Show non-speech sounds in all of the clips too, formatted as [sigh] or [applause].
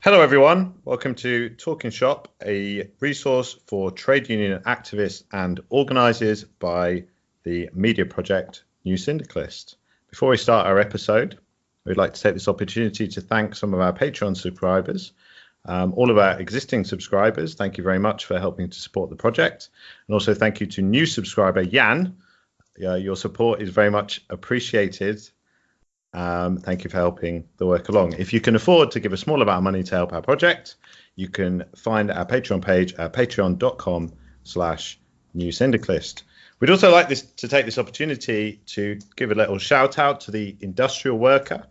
Hello, everyone. Welcome to Talking Shop, a resource for trade union activists and organisers by the media project New Syndicalist. Before we start our episode, we'd like to take this opportunity to thank some of our Patreon subscribers. Um, all of our existing subscribers, thank you very much for helping to support the project. And also thank you to new subscriber Jan. Uh, your support is very much appreciated um, thank you for helping the work along. If you can afford to give a small amount of money to help our project, you can find our Patreon page at patreon.com slash new syndicalist. We'd also like this to take this opportunity to give a little shout out to the Industrial Worker,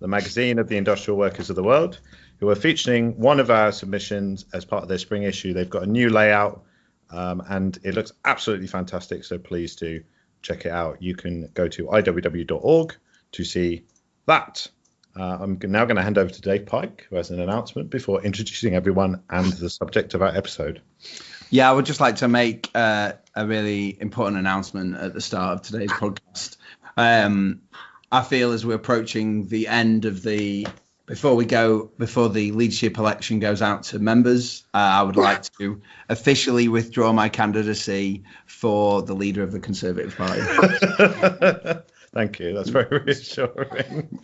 the magazine of the industrial workers of the world, who are featuring one of our submissions as part of their spring issue. They've got a new layout um, and it looks absolutely fantastic. So please do check it out. You can go to iww.org to see that. Uh, I'm now going to hand over to Dave Pike, who has an announcement before introducing everyone and the subject of our episode. Yeah, I would just like to make uh, a really important announcement at the start of today's podcast. Um, I feel as we're approaching the end of the before we go before the leadership election goes out to members, uh, I would like to officially withdraw my candidacy for the leader of the Conservative Party. [laughs] Thank you. That's very [laughs] reassuring. [laughs]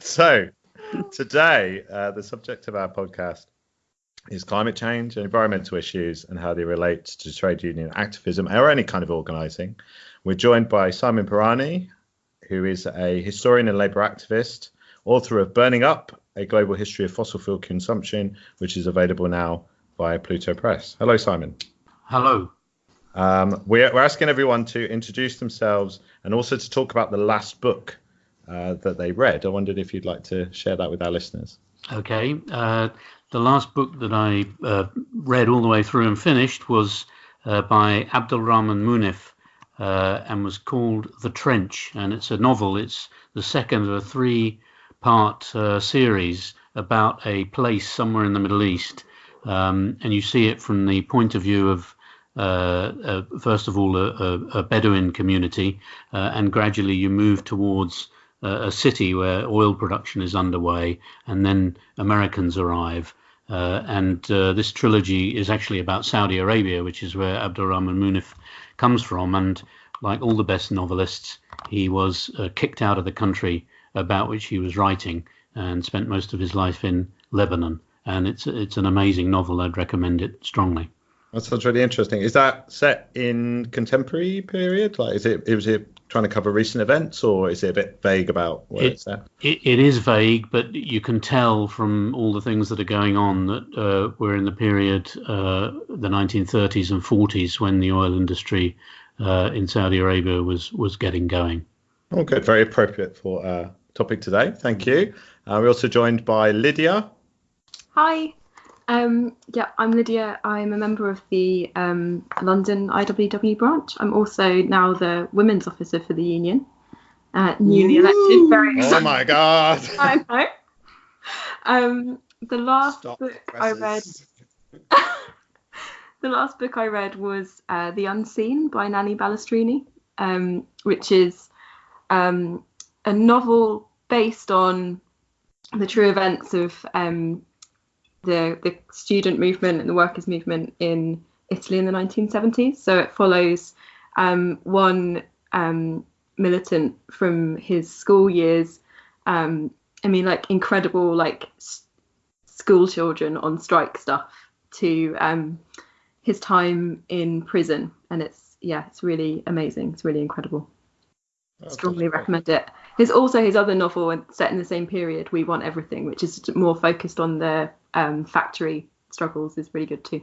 so, today, uh, the subject of our podcast is climate change and environmental issues and how they relate to trade union activism or any kind of organising. We're joined by Simon Pirani, who is a historian and labour activist, author of Burning Up, a global history of fossil fuel consumption, which is available now via Pluto Press. Hello, Simon. Hello. Um, we're, we're, asking everyone to introduce themselves and also to talk about the last book uh, that they read. I wondered if you'd like to share that with our listeners. Okay. Uh, the last book that I uh, read all the way through and finished was uh, by Abdul Rahman Munif uh, and was called The Trench. And it's a novel, it's the second of a three part uh, series about a place somewhere in the Middle East. Um, and you see it from the point of view of first of all, a, a, a Bedouin community, uh, and gradually you move towards a city where oil production is underway, and then Americans arrive. Uh, and uh, this trilogy is actually about Saudi Arabia, which is where Abdurrahman Munif comes from. And like all the best novelists, he was uh, kicked out of the country about which he was writing and spent most of his life in Lebanon. And it's it's an amazing novel. I'd recommend it strongly. That sounds really interesting. Is that set in contemporary period? Like, is it is it trying to cover recent events, or is it a bit vague about where it, it's at? It, it is vague, but you can tell from all the things that are going on that uh, we're in the period, uh, the 1930s and 40s, when the oil industry uh, in Saudi Arabia was was getting going. Oh, good. Very appropriate for our topic today. Thank you. Uh, we're also joined by Lydia. Hi. Um, yeah, I'm Lydia. I'm a member of the um, London IWW branch. I'm also now the women's officer for the union, uh, newly Ooh. elected. Very exciting. Oh my god! [laughs] I know. Um, the last Stop book I read. [laughs] the last book I read was uh, The Unseen by Nanni Balestrini, um, which is um, a novel based on the true events of um, the the student movement and the workers movement in Italy in the 1970s. So it follows um, one um, militant from his school years. Um, I mean, like incredible, like s- school children on strike stuff to um, his time in prison, and it's yeah, it's really amazing. It's really incredible. Strongly recommend it. There's also his other novel set in the same period, We Want Everything, which is more focused on the um, factory struggles, is really good too.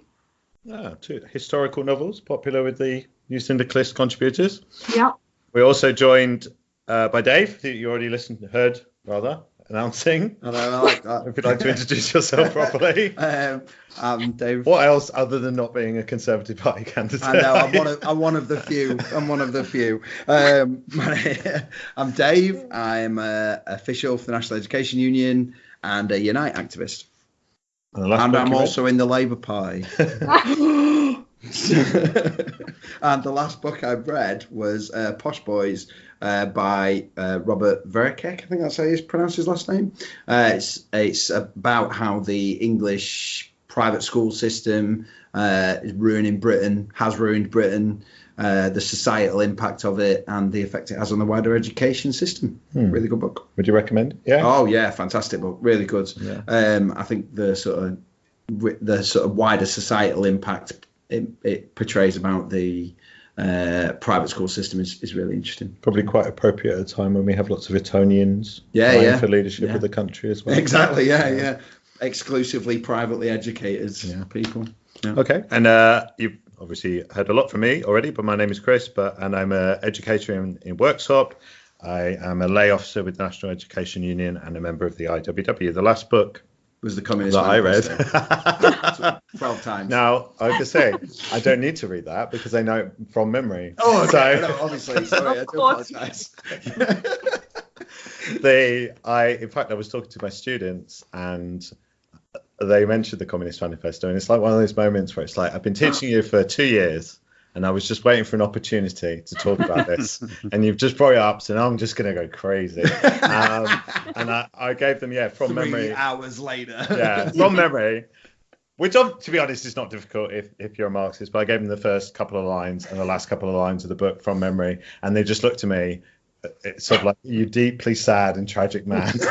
Ah, two historical novels, popular with the New Syndicalist contributors. Yeah. We're also joined uh, by Dave, who you already listened, heard rather, announcing. I like that. if you'd like to introduce yourself [laughs] properly. um, I'm Dave. What else other than not being a Conservative Party candidate? I know, I'm one of, [laughs] I'm one of the few. I'm one of the few. Um, I'm Dave. I'm uh, official for the National Education Union and a Unite activist. And, and I'm also in the Labour Party. [laughs] [laughs] and the last book I've read was uh, Posh Boys uh, by uh, Robert Verkaik. I think that's how you pronounce his last name. Uh, it's it's about how the English private school system uh, is ruining Britain, has ruined Britain, uh, the societal impact of it, and the effect it has on the wider education system. Hmm. Really good book. Would you recommend? Yeah. Oh yeah, fantastic book. Really good. Yeah. Um, I think the sort of the sort of wider societal impact it, it portrays about the uh, private school system is, is really interesting. Probably quite appropriate at a time when we have lots of Etonians Yeah, yeah. for leadership Yeah. of the country as well. Exactly. Yeah, yeah. Exclusively privately educated Yeah. people. Yeah. Okay, and uh, you've obviously heard a lot from me already, but my name is Chris, but and I'm an educator in, in Worksop. I am a lay officer with the National Education Union and a member of the IWW. The last book Was the communist that I Manifesto. read. [laughs] twelve times. now, I have to say, I don't need to read that because I know it from memory. Oh, okay. So- no, obviously. [laughs] Sorry, I Of do course. apologise. [laughs] they i in fact i was talking to my students and they mentioned the communist manifesto and it's like one of those moments where it's like i've been teaching you for two years and i was just waiting for an opportunity to talk about this. [laughs] And you've just brought it up so now i'm just going to go crazy. Um, [laughs] and I, I gave them yeah from Three memory. hours later. yeah from memory. Which to be honest is not difficult if, if you're a marxist but i gave them the first couple of lines and the last couple of lines of the book from memory and they just looked at me uh, it's sort of like you deeply sad and tragic man. [laughs]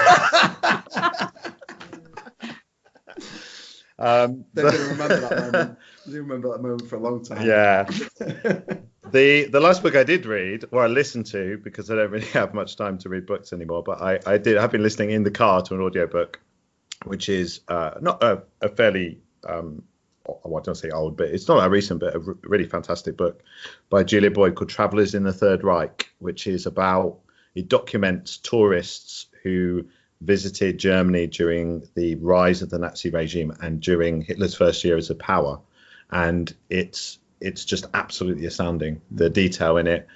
Um, They're going to remember that moment. They remember that moment for a long time. yeah [laughs] the the last book i did read or i listened to because i don't really [laughs] have much time to read books anymore but i i did have been listening in the car to an audiobook which is uh, not a, a fairly um I don't say old, but it's not that recent, but a r- really fantastic book by Julia Boyd called Travelers in the Third Reich, which is about it documents tourists who visited Germany during the rise of the Nazi regime and during Hitler's first year as a power, and it's it's just absolutely astounding the detail in it.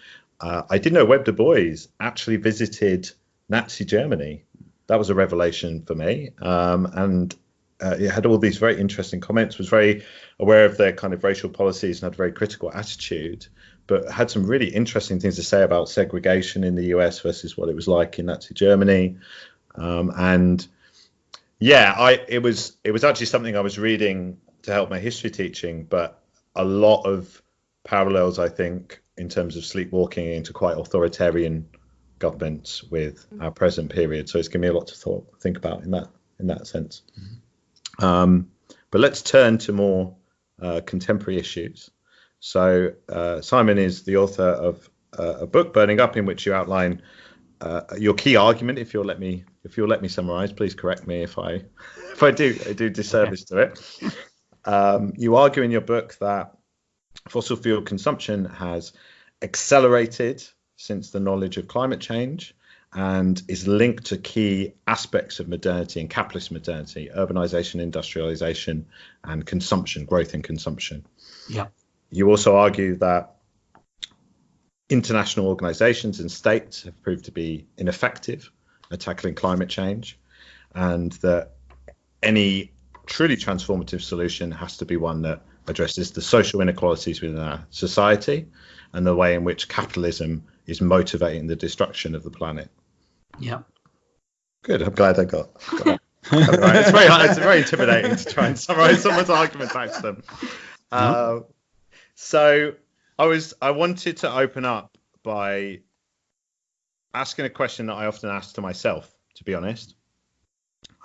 Uh, I didn't know Webb Du Bois actually visited Nazi Germany. That was a revelation for me, um, and uh, it had all these very interesting comments. Was very aware of their kind of racial policies and had a very critical attitude, but had some really interesting things to say about segregation in the US versus what it was like in Nazi Germany. Um, and yeah, I it was it was actually something I was reading to help my history teaching, but a lot of parallels I think in terms of sleepwalking into quite authoritarian governments with our present period. So it's given me a lot to thought, think about in that in that sense. Um, but let's turn to more uh, contemporary issues. So uh, Simon is the author of uh, a book, Burning Up, in which you outline uh, your key argument. If you'll let me, if you'll let me summarize, please correct me if I, [laughs] if I do, I do disservice to it. Um, you argue in your book that fossil fuel consumption has accelerated since the knowledge of climate change and is linked to key aspects of modernity and capitalist modernity urbanization industrialization and consumption growth in consumption Yeah. you also argue that international organizations and states have proved to be ineffective at tackling climate change and that any truly transformative solution has to be one that addresses the social inequalities within our society and the way in which capitalism is motivating the destruction of the planet. Yeah. Good. I'm glad I got. got it [laughs] right. It's very hard, it's very intimidating to try and summarize someone's argument back to them. Uh, so I was I wanted to open up by asking a question that I often ask to myself. To be honest,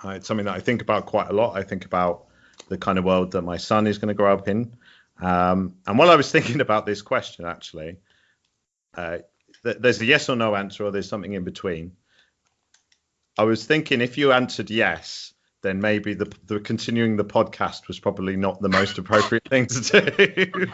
uh, it's something that I think about quite a lot. I think about the kind of world that my son is going to grow up in. Um, and while I was [laughs] thinking about this question, actually, uh, th- there's a yes or no answer, or there's something in between. I was thinking if you answered yes, then maybe the, the continuing the podcast was probably not the most appropriate thing to do.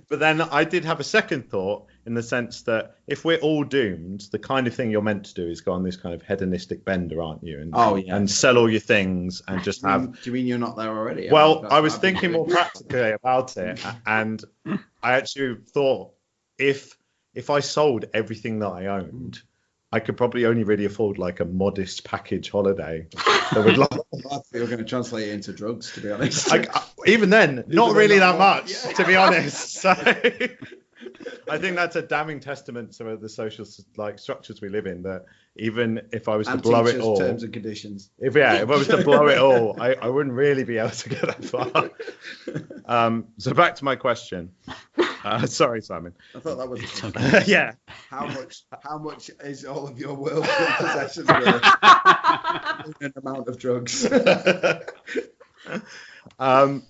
[laughs] but then I did have a second thought in the sense that if we're all doomed, the kind of thing you're meant to do is go on this kind of hedonistic bender, aren't you? And, Oh, yeah. and sell all your things and just have do you mean you're not there already? well, That's I was what I've been thinking more practically about it, [laughs] and I actually thought if if I sold everything that I owned, I could probably only really afford like a modest package holiday. That would [laughs] like, You're going to translate it into drugs, to be honest. I, I- even then, [laughs] not really then, that much, yeah. to be honest. [laughs] So I think that's a damning testament to the social like structures we live in. That even if I was to blow it all, terms and conditions. if yeah, if I was to blow it all, I, I wouldn't really be able to get that far. Um, so back to my question. Uh, [laughs] sorry, Simon. I thought that was It's okay. yeah. how much. How much is all of your worldly possessions worth [laughs] an amount of drugs? [laughs] um,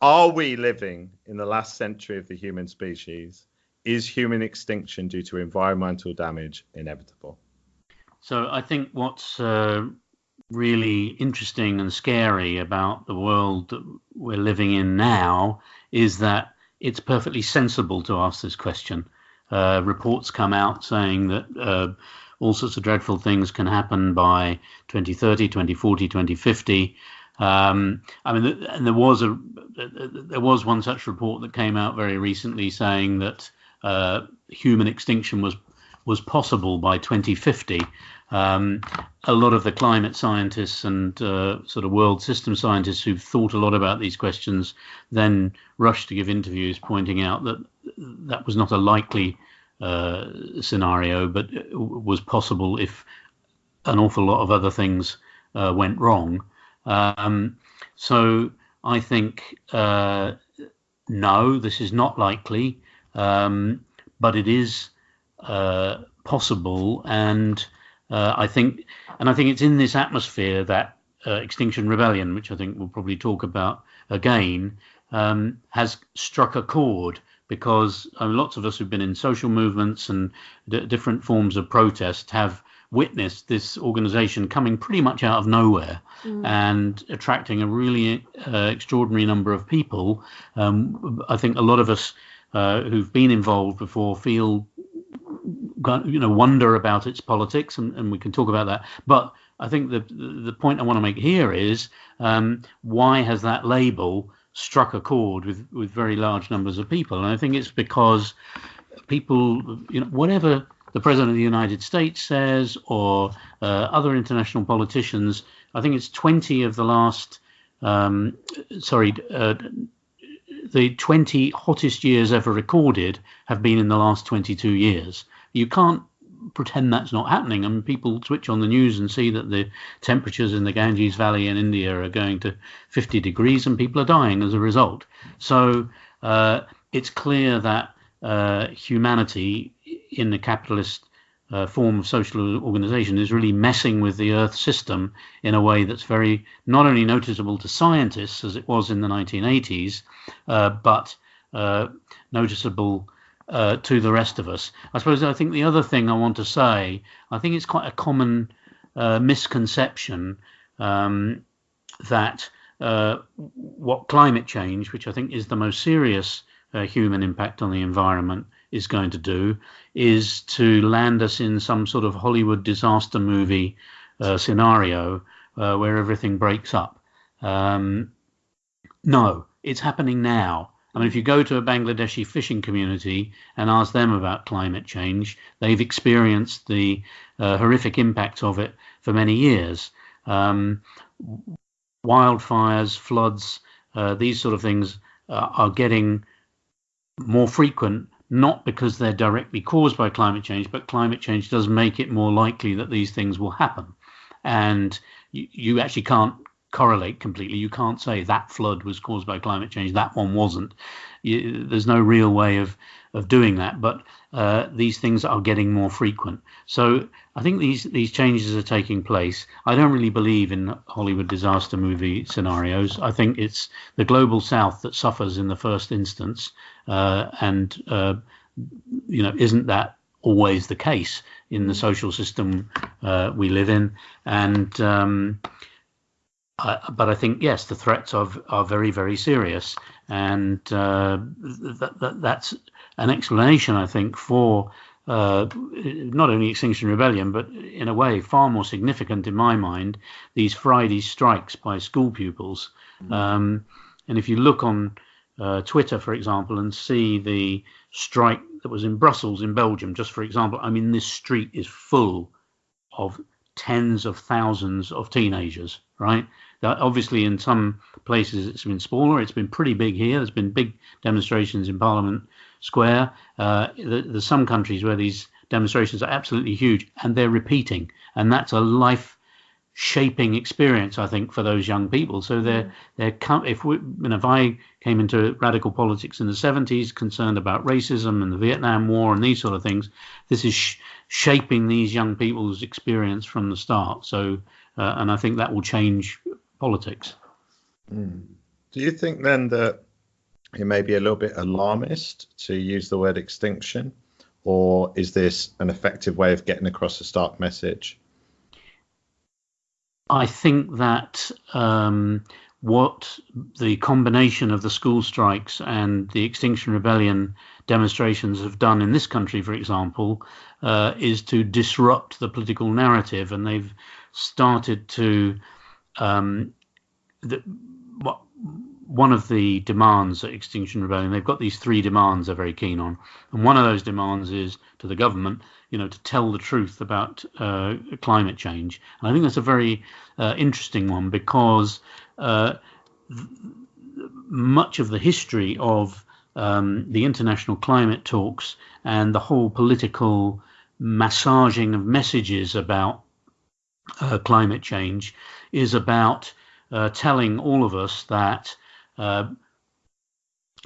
are we living in the last century of the human species? Is human extinction due to environmental damage inevitable? So I think what's uh, really interesting and scary about the world that we're living in now is that it's perfectly sensible to ask this question. Uh, reports come out saying that uh, all sorts of dreadful things can happen by 2030, 2040, 2050. Um, I mean, and there was a there was one such report that came out very recently saying that uh, human extinction was was possible by 2050. Um, a lot of the climate scientists and uh, sort of world system scientists who've thought a lot about these questions then rushed to give interviews pointing out that that was not a likely uh, scenario, but was possible if an awful lot of other things uh, went wrong. Um, so I think uh, no, this is not likely, um, but it is uh, possible, and uh, I think, and I think it's in this atmosphere that uh, Extinction Rebellion, which I think we'll probably talk about again, um, has struck a chord because uh, lots of us who've been in social movements and d- different forms of protest have witnessed this organization coming pretty much out of nowhere and attracting a really uh, extraordinary number of people. Um, I think a lot of us uh, who've been involved before feel you know wonder about its politics and, and we can talk about that but i think the the point i want to make here is um, why has that label struck a chord with with very large numbers of people and i think it's because people you know whatever the president of the united states says or uh, other international politicians i think it's 20 of the last um, sorry uh, the 20 hottest years ever recorded have been in the last 22 years. You can't pretend that's not happening. I mean, people switch on the news and see that the temperatures in the Ganges Valley in India are going to 50 degrees and people are dying as a result. So uh, it's clear that uh, humanity in the capitalist uh, form of social organization is really messing with the Earth system in a way that's very not only noticeable to scientists as it was in the 1980s, uh, but uh, noticeable uh, to the rest of us. I suppose I think the other thing I want to say, I think it's quite a common uh, misconception um, that uh, what climate change, which I think is the most serious uh, human impact on the environment, is going to do, is to land us in some sort of Hollywood disaster movie uh, scenario uh, where everything breaks up. Um, no, it's happening now. I mean, if you go to a Bangladeshi fishing community and ask them about climate change, they've experienced the uh, horrific impacts of it for many years. Um, wildfires, floods, uh, these sort of things uh, are getting more frequent, not because they're directly caused by climate change, but climate change does make it more likely that these things will happen. And you, you actually can't correlate completely. You can't say that flood was caused by climate change, that one wasn't. You, there's no real way of of doing that, but uh, these things are getting more frequent. So I think these these changes are taking place. I don't really believe in Hollywood disaster movie scenarios. I think it's the global South that suffers in the first instance, uh, and uh, you know, isn't that always the case in the social system uh, we live in? And um, I, but I think yes, the threats are are very very serious, and uh, that, that that's an explanation I think for uh, not only Extinction Rebellion, but in a way far more significant in my mind these Friday strikes by school pupils. Um, and if you look on uh, Twitter, for example, and see the strike that was in Brussels, in Belgium, just for example, I mean, this street is full of tens of thousands of teenagers, right? That obviously, in some places, it's been smaller. It's been pretty big here. There's been big demonstrations in Parliament Square. Uh, there's some countries where these demonstrations are absolutely huge, and they're repeating, and that's a life shaping experience, I think, for those young people. So they're mm. they're if we, you know, if I came into radical politics in the 70s, concerned about racism and the Vietnam War and these sort of things, this is sh- shaping these young people's experience from the start. So, uh, and I think that will change politics. Mm. Do you think then that it may be a little bit alarmist to use the word extinction, or is this an effective way of getting across a stark message? I think that um, what the combination of the school strikes and the Extinction Rebellion demonstrations have done in this country, for example, uh, is to disrupt the political narrative, and they've started to. Um, the, what, one of the demands at Extinction Rebellion, they've got these three demands they're very keen on, and one of those demands is to the government you know, to tell the truth about uh, climate change. And I think that's a very uh, interesting one because uh, th- much of the history of um, the international climate talks and the whole political massaging of messages about uh, climate change is about uh, telling all of us that uh,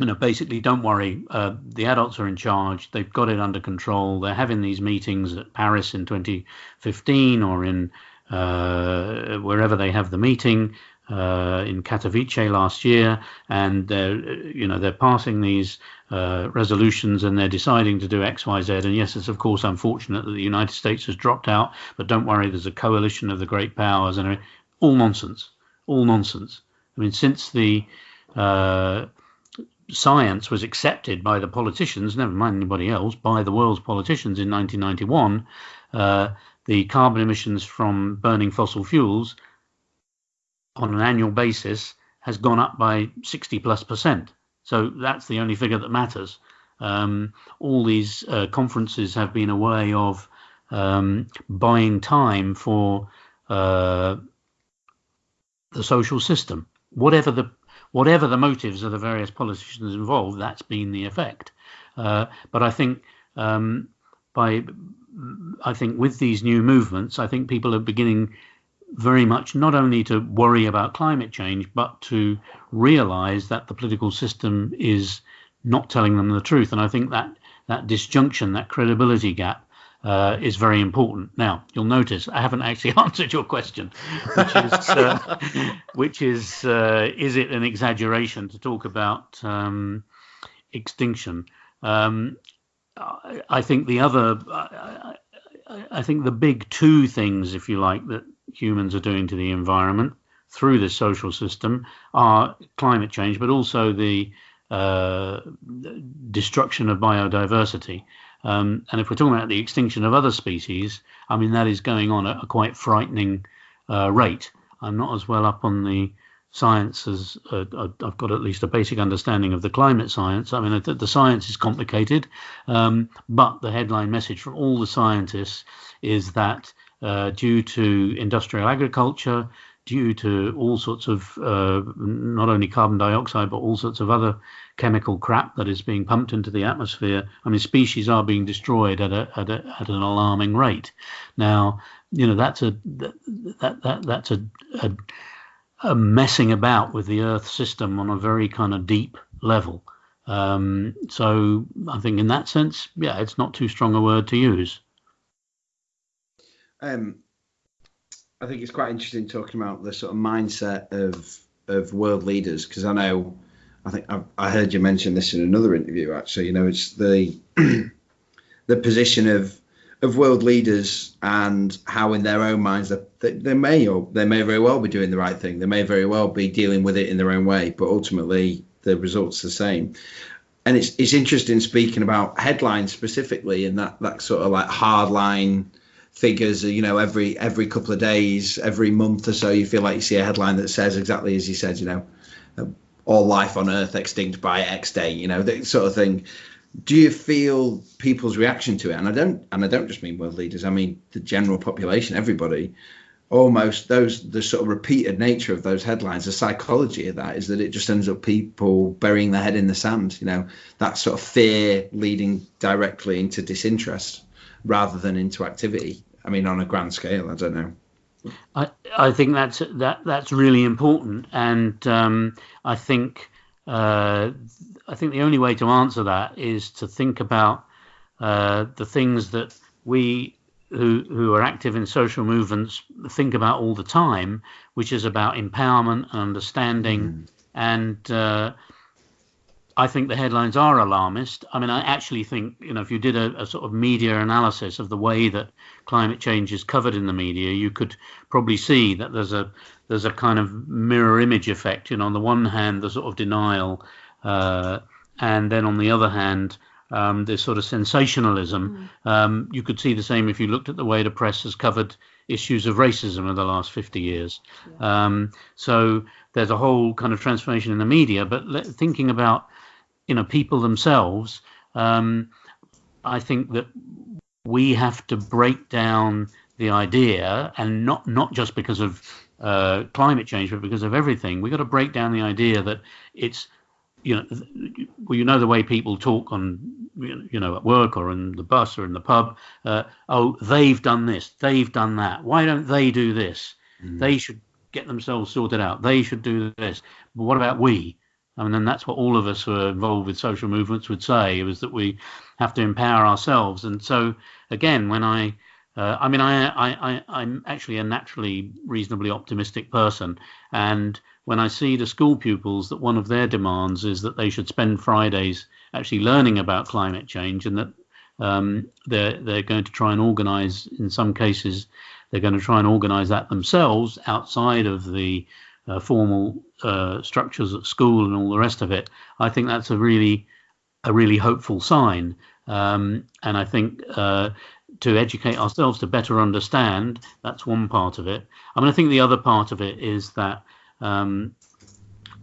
you know, basically, don't worry. Uh, the adults are in charge. They've got it under control. They're having these meetings at Paris in 2015 or in uh, wherever they have the meeting uh, in Katowice last year, and they're you know they're passing these uh, resolutions and they're deciding to do X, Y, Z. And yes, it's of course unfortunate that the United States has dropped out, but don't worry. There's a coalition of the great powers, and all nonsense, all nonsense. I mean, since the uh, science was accepted by the politicians, never mind anybody else, by the world's politicians in 1991, uh, the carbon emissions from burning fossil fuels on an annual basis has gone up by 60 plus percent. So that's the only figure that matters. Um, all these uh, conferences have been a way of um, buying time for uh, the social system, whatever the whatever the motives of the various politicians involved, that's been the effect. Uh, but I think um, by I think with these new movements, I think people are beginning very much not only to worry about climate change, but to realize that the political system is not telling them the truth. And I think that that disjunction, that credibility gap, uh, is very important. Now, you'll notice I haven't actually [laughs] answered your question, which is, uh, [laughs] which is, uh, is it an exaggeration to talk about um, extinction? Um, I think the other, I, I think the big two things, if you like, that humans are doing to the environment through this social system are climate change, but also the uh, destruction of biodiversity. Um, and if we're talking about the extinction of other species, I mean, that is going on at a quite frightening uh, rate. I'm not as well up on the science as uh, I've got at least a basic understanding of the climate science. I mean, the, the science is complicated, um, but the headline message from all the scientists is that uh, due to industrial agriculture, due to all sorts of uh, not only carbon dioxide but all sorts of other chemical crap that is being pumped into the atmosphere. I mean, species are being destroyed at a, at, a, at an alarming rate. Now, you know that's a that, that, that that's a, a, a messing about with the Earth system on a very kind of deep level. Um, so I think in that sense, yeah, it's not too strong a word to use. Um, I think it's quite interesting talking about the sort of mindset of of world leaders because I know I think I, I, heard you mention this in another interview. Actually, you know, it's the [clears throat] the position of of world leaders and how in their own minds they, they may or they may very well be doing the right thing. They may very well be dealing with it in their own way, but ultimately the result's the same. And it's it's interesting speaking about headlines specifically and that that sort of like hardline figures you know every every couple of days every month or so you feel like you see a headline that says exactly as you said you know uh, all life on Earth extinct by X day, you know, that sort of thing. Do you feel people's reaction to it? And I don't, and I don't just mean world leaders. I mean the general population, everybody. Almost those the sort of repeated nature of those headlines, the psychology of that is that it just ends up people burying their head in the sand. You know, that sort of fear leading directly into disinterest rather than into activity. I mean, on a grand scale, I don't know. I, I think that's that that's really important, and um, I think uh, I think the only way to answer that is to think about uh, the things that we who who are active in social movements think about all the time, which is about empowerment and understanding mm. and uh, I think the headlines are alarmist. I mean, I actually think, you know, if you did a, a, sort of media analysis of the way that climate change is covered in the media, you could probably see that there's a there's a kind of mirror image effect. You know, on the one hand, the sort of denial, uh, and then on the other hand, um, this sort of sensationalism. Mm. Um, you could see the same if you looked at the way the press has covered issues of racism in the last 50 years. Yeah. Um, so there's a whole kind of transformation in the media. But thinking about you know people themselves, um, I think that we have to break down the idea, and not not just because of uh, climate change, but because of everything. We've got to break down the idea that it's you know, well, you know the way people talk on, you know, at work or in the bus or in the pub. Uh, oh, they've done this, they've done that. Why don't they do this? Mm. They should get themselves sorted out. They should do this. But what about we? I mean, and that's what all of us who are involved with social movements would say was that we have to empower ourselves. And so, again, when I, uh, I mean, I, I, I, am actually a naturally reasonably optimistic person, and when I see the school pupils that one of their demands is that they should spend Fridays actually learning about climate change, and that um, they're they're going to try and organise, in some cases, they're going to try and organise that themselves outside of the uh, formal uh, structures at school and all the rest of it, I think that's a really a really hopeful sign. Um, and I think uh, to educate ourselves to better understand, that's one part of it. I mean, I think the other part of it is that um,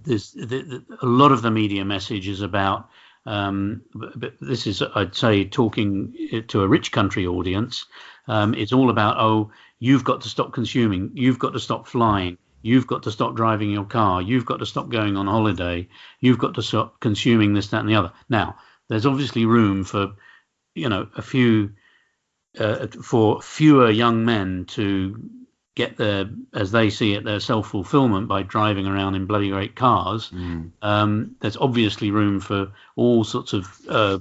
there's the, the, a lot of the media message is about. Um, but this is, I'd say, talking to a rich country audience. Um, it's all about, oh, you've got to stop consuming, you've got to stop flying, You've got to stop driving your car. You've got to stop going on holiday. You've got to stop consuming this, that, and the other. Now, there's obviously room for, you know, a few, uh, for fewer young men to get their, as they see it, their self fulfillment by driving around in bloody great cars. Mm. Um, there's obviously room for all sorts of uh,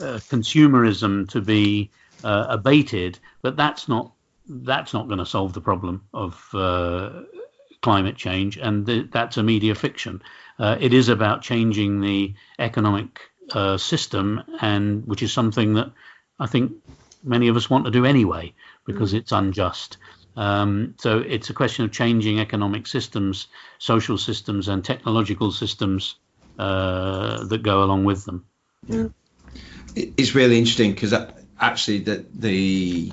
uh, consumerism to be uh, abated, but that's not that's not going to solve the problem of uh, climate change, and th- that's a media fiction. Uh, it is about changing the economic uh, system, and which is something that I think many of us want to do anyway because mm. it's unjust. Um, so it's a question of changing economic systems, social systems, and technological systems uh, that go along with them. Yeah. It's really interesting because actually the the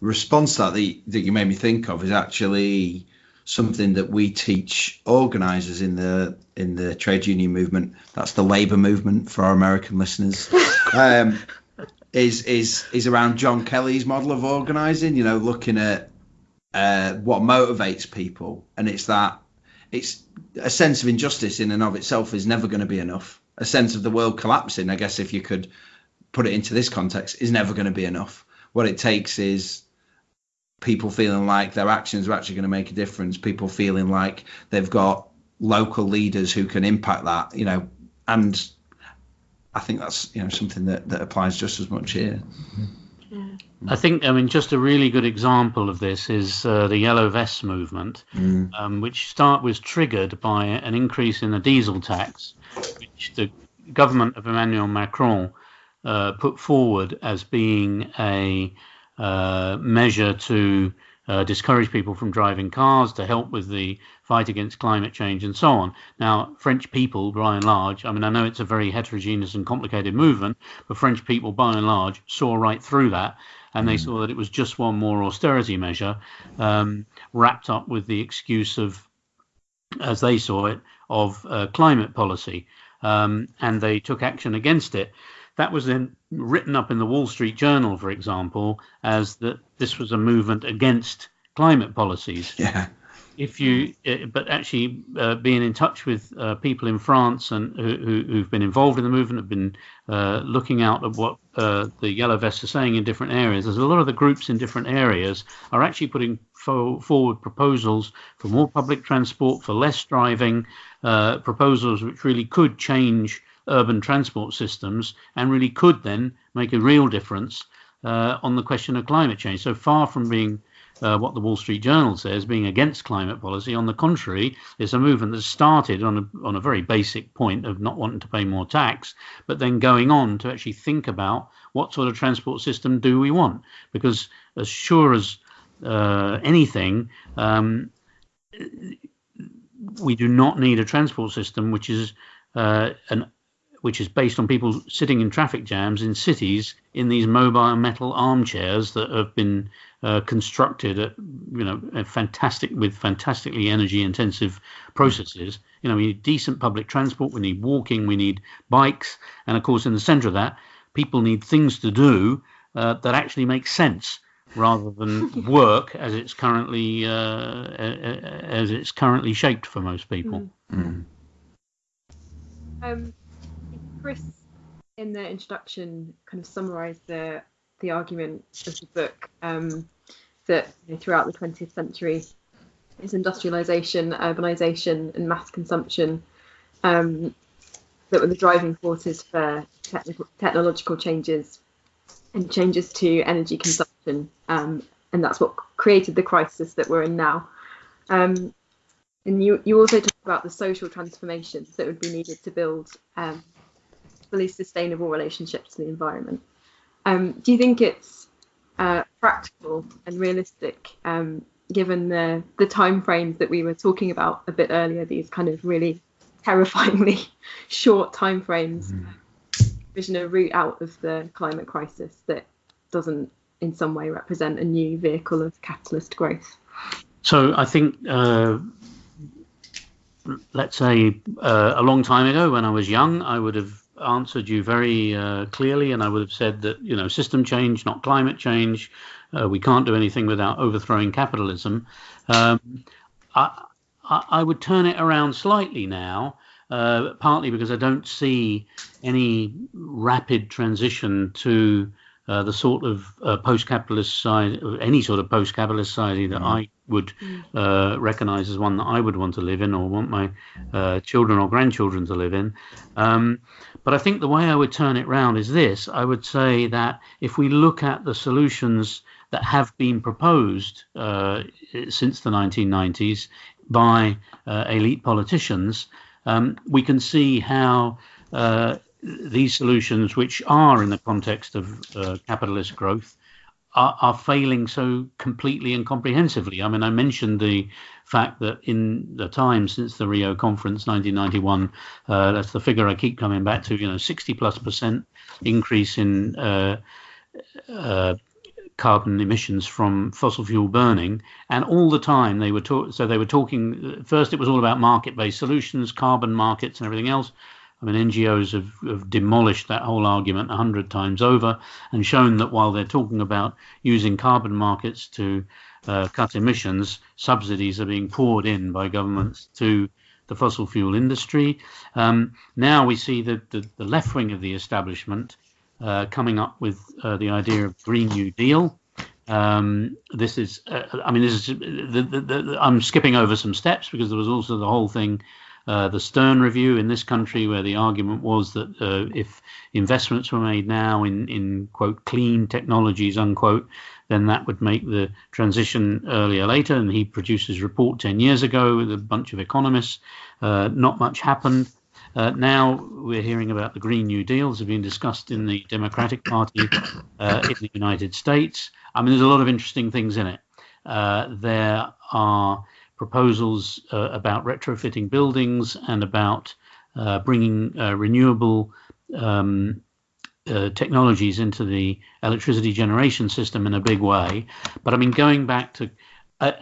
response that the, that you made me think of is actually something that we teach organisers in the in the trade union movement. That's the labour movement for our American listeners. [laughs] Um, is is is around John Kelly's model of organising. You know, looking at uh, what motivates people, and it's that it's a sense of injustice in and of itself is never going to be enough. A sense of the world collapsing, I guess, if you could put it into this context, is never going to be enough. What it takes is people feeling like their actions are actually going to make a difference, people feeling like they've got local leaders who can impact that, you know, and I think that's you know something that, that applies just as much here. I think, I mean, just a really good example of this is uh, the Yellow vest movement, mm. um, which start was triggered by an increase in the diesel tax, which the government of Emmanuel Macron uh, put forward as being a uh, measure to uh, discourage people from driving cars, to help with the fight against climate change, and so on. Now, French people, by and large, I mean, I know it's a very heterogeneous and complicated movement, but French people, by and large, saw right through that. And they mm. saw that it was just one more austerity measure um, wrapped up with the excuse of, as they saw it, of uh, climate policy, um, and they took action against it. That was then written up in the Wall Street Journal, for example, as that this was a movement against climate policies. [laughs] Yeah if you, uh, but actually uh, being in touch with uh, people in France and who, who, have been involved in the movement, have been uh, looking out at what uh, the Yellow Vests are saying in different areas. There's a lot of the groups in different areas are actually putting fo- forward proposals for more public transport, for less driving, uh, proposals which really could change urban transport systems and really could then make a real difference on the question of climate change. So far from being uh, what the Wall Street Journal says, being against climate policy. On the contrary, it's a movement that started on a, on a very basic point of not wanting to pay more tax, but then going on to actually think about what sort of transport system do we want. Because as sure as uh, anything, um, we do not need a transport system which is uh, an which is based on people sitting in traffic jams in cities in these mobile metal armchairs that have been uh, constructed at you know fantastic with fantastically energy intensive processes. You know we need decent public transport we need walking we need bikes and of course in the center of that people need things to do uh, that actually make sense rather than [laughs] work as it's currently uh, as it's currently shaped for most people. Mm. um, chris in the introduction kind of summarized the the argument of the book um, that you know, throughout the 20th century is industrialization, urbanization, and mass consumption um, that were the driving forces for technical, technological changes and changes to energy consumption. Um, and that's what created the crisis that we're in now. Um, and you, you also talk about the social transformations that would be needed to build um, fully sustainable relationship to the environment. Um, do you think it's uh, practical and realistic, um, given the the time frames that we were talking about a bit earlier? These kind of really [laughs] terrifyingly [laughs] short time frames. Mm-hmm. Vision a route out of the climate crisis that doesn't, in some way, represent a new vehicle of capitalist growth. So I think. Uh, let's say uh, a long time ago when I was young, I would have answered you very uh, clearly, and I would have said that you know system change, not climate change. Uh, we can't do anything without overthrowing capitalism. Um, I, I, would turn it around slightly now, uh, partly because I don't see any rapid transition to uh, the sort of uh, post-capitalist side, any sort of post-capitalist society that mm. I would mm. uh, recognize as one that I would want to live in or want my uh, children or grandchildren to live in. Um, but I think the way I would turn it round is this. I would say that if we look at the solutions that have been proposed uh, since the 1990s by uh, elite politicians, um, we can see how uh, these solutions, which are in the context of uh, capitalist growth, are, are, failing so completely and comprehensively. I mean, I mentioned the fact that in the time since the Rio conference, 1991, uh, that's the figure I keep coming back to. You know, 60 plus percent increase in uh, uh, carbon emissions from fossil fuel burning, and all the time they were talking. So they were talking. First, it was all about market-based solutions, carbon markets, and everything else. I mean, NGOs have, have demolished that whole argument a hundred times over and shown that while they're talking about using carbon markets to uh, cut emissions, subsidies are being poured in by governments to the fossil fuel industry. Um, now we see the, the, the, left wing of the establishment uh, coming up with uh, the idea of Green New Deal. Um, this is, uh, I mean, this is. The, I'm skipping over some steps because there was also the whole thing uh, the Stern Review in this country, where the argument was that uh, if investments were made now in, in quote clean technologies unquote, then that would make the transition earlier later. And he produced his report 10 years ago with a bunch of economists. Uh, not much happened. Uh, now we're hearing about the Green New Deals have been discussed in the Democratic Party uh, in the United States. I mean, there's a lot of interesting things in it. Uh, there are proposals uh, about retrofitting buildings and about uh, bringing uh, renewable um, uh, technologies into the electricity generation system in a big way. But I mean, going back to uh,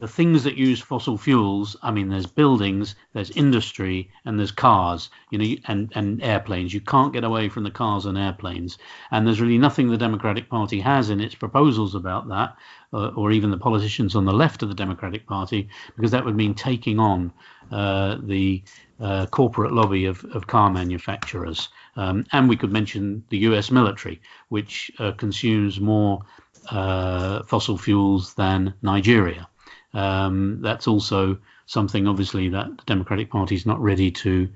the things that use fossil fuels, I mean, there's buildings, there's industry, and there's cars, you know, and, and airplanes. You can't get away from the cars and airplanes. And there's really nothing the Democratic Party has in its proposals about that, uh, or even the politicians on the left of the Democratic Party, because that would mean taking on uh, the uh, corporate lobby of, of car manufacturers. Um, and we could mention the US military, which uh, consumes more uh, fossil fuels than Nigeria. Um, that's also something, obviously, that the Democratic Party is not ready to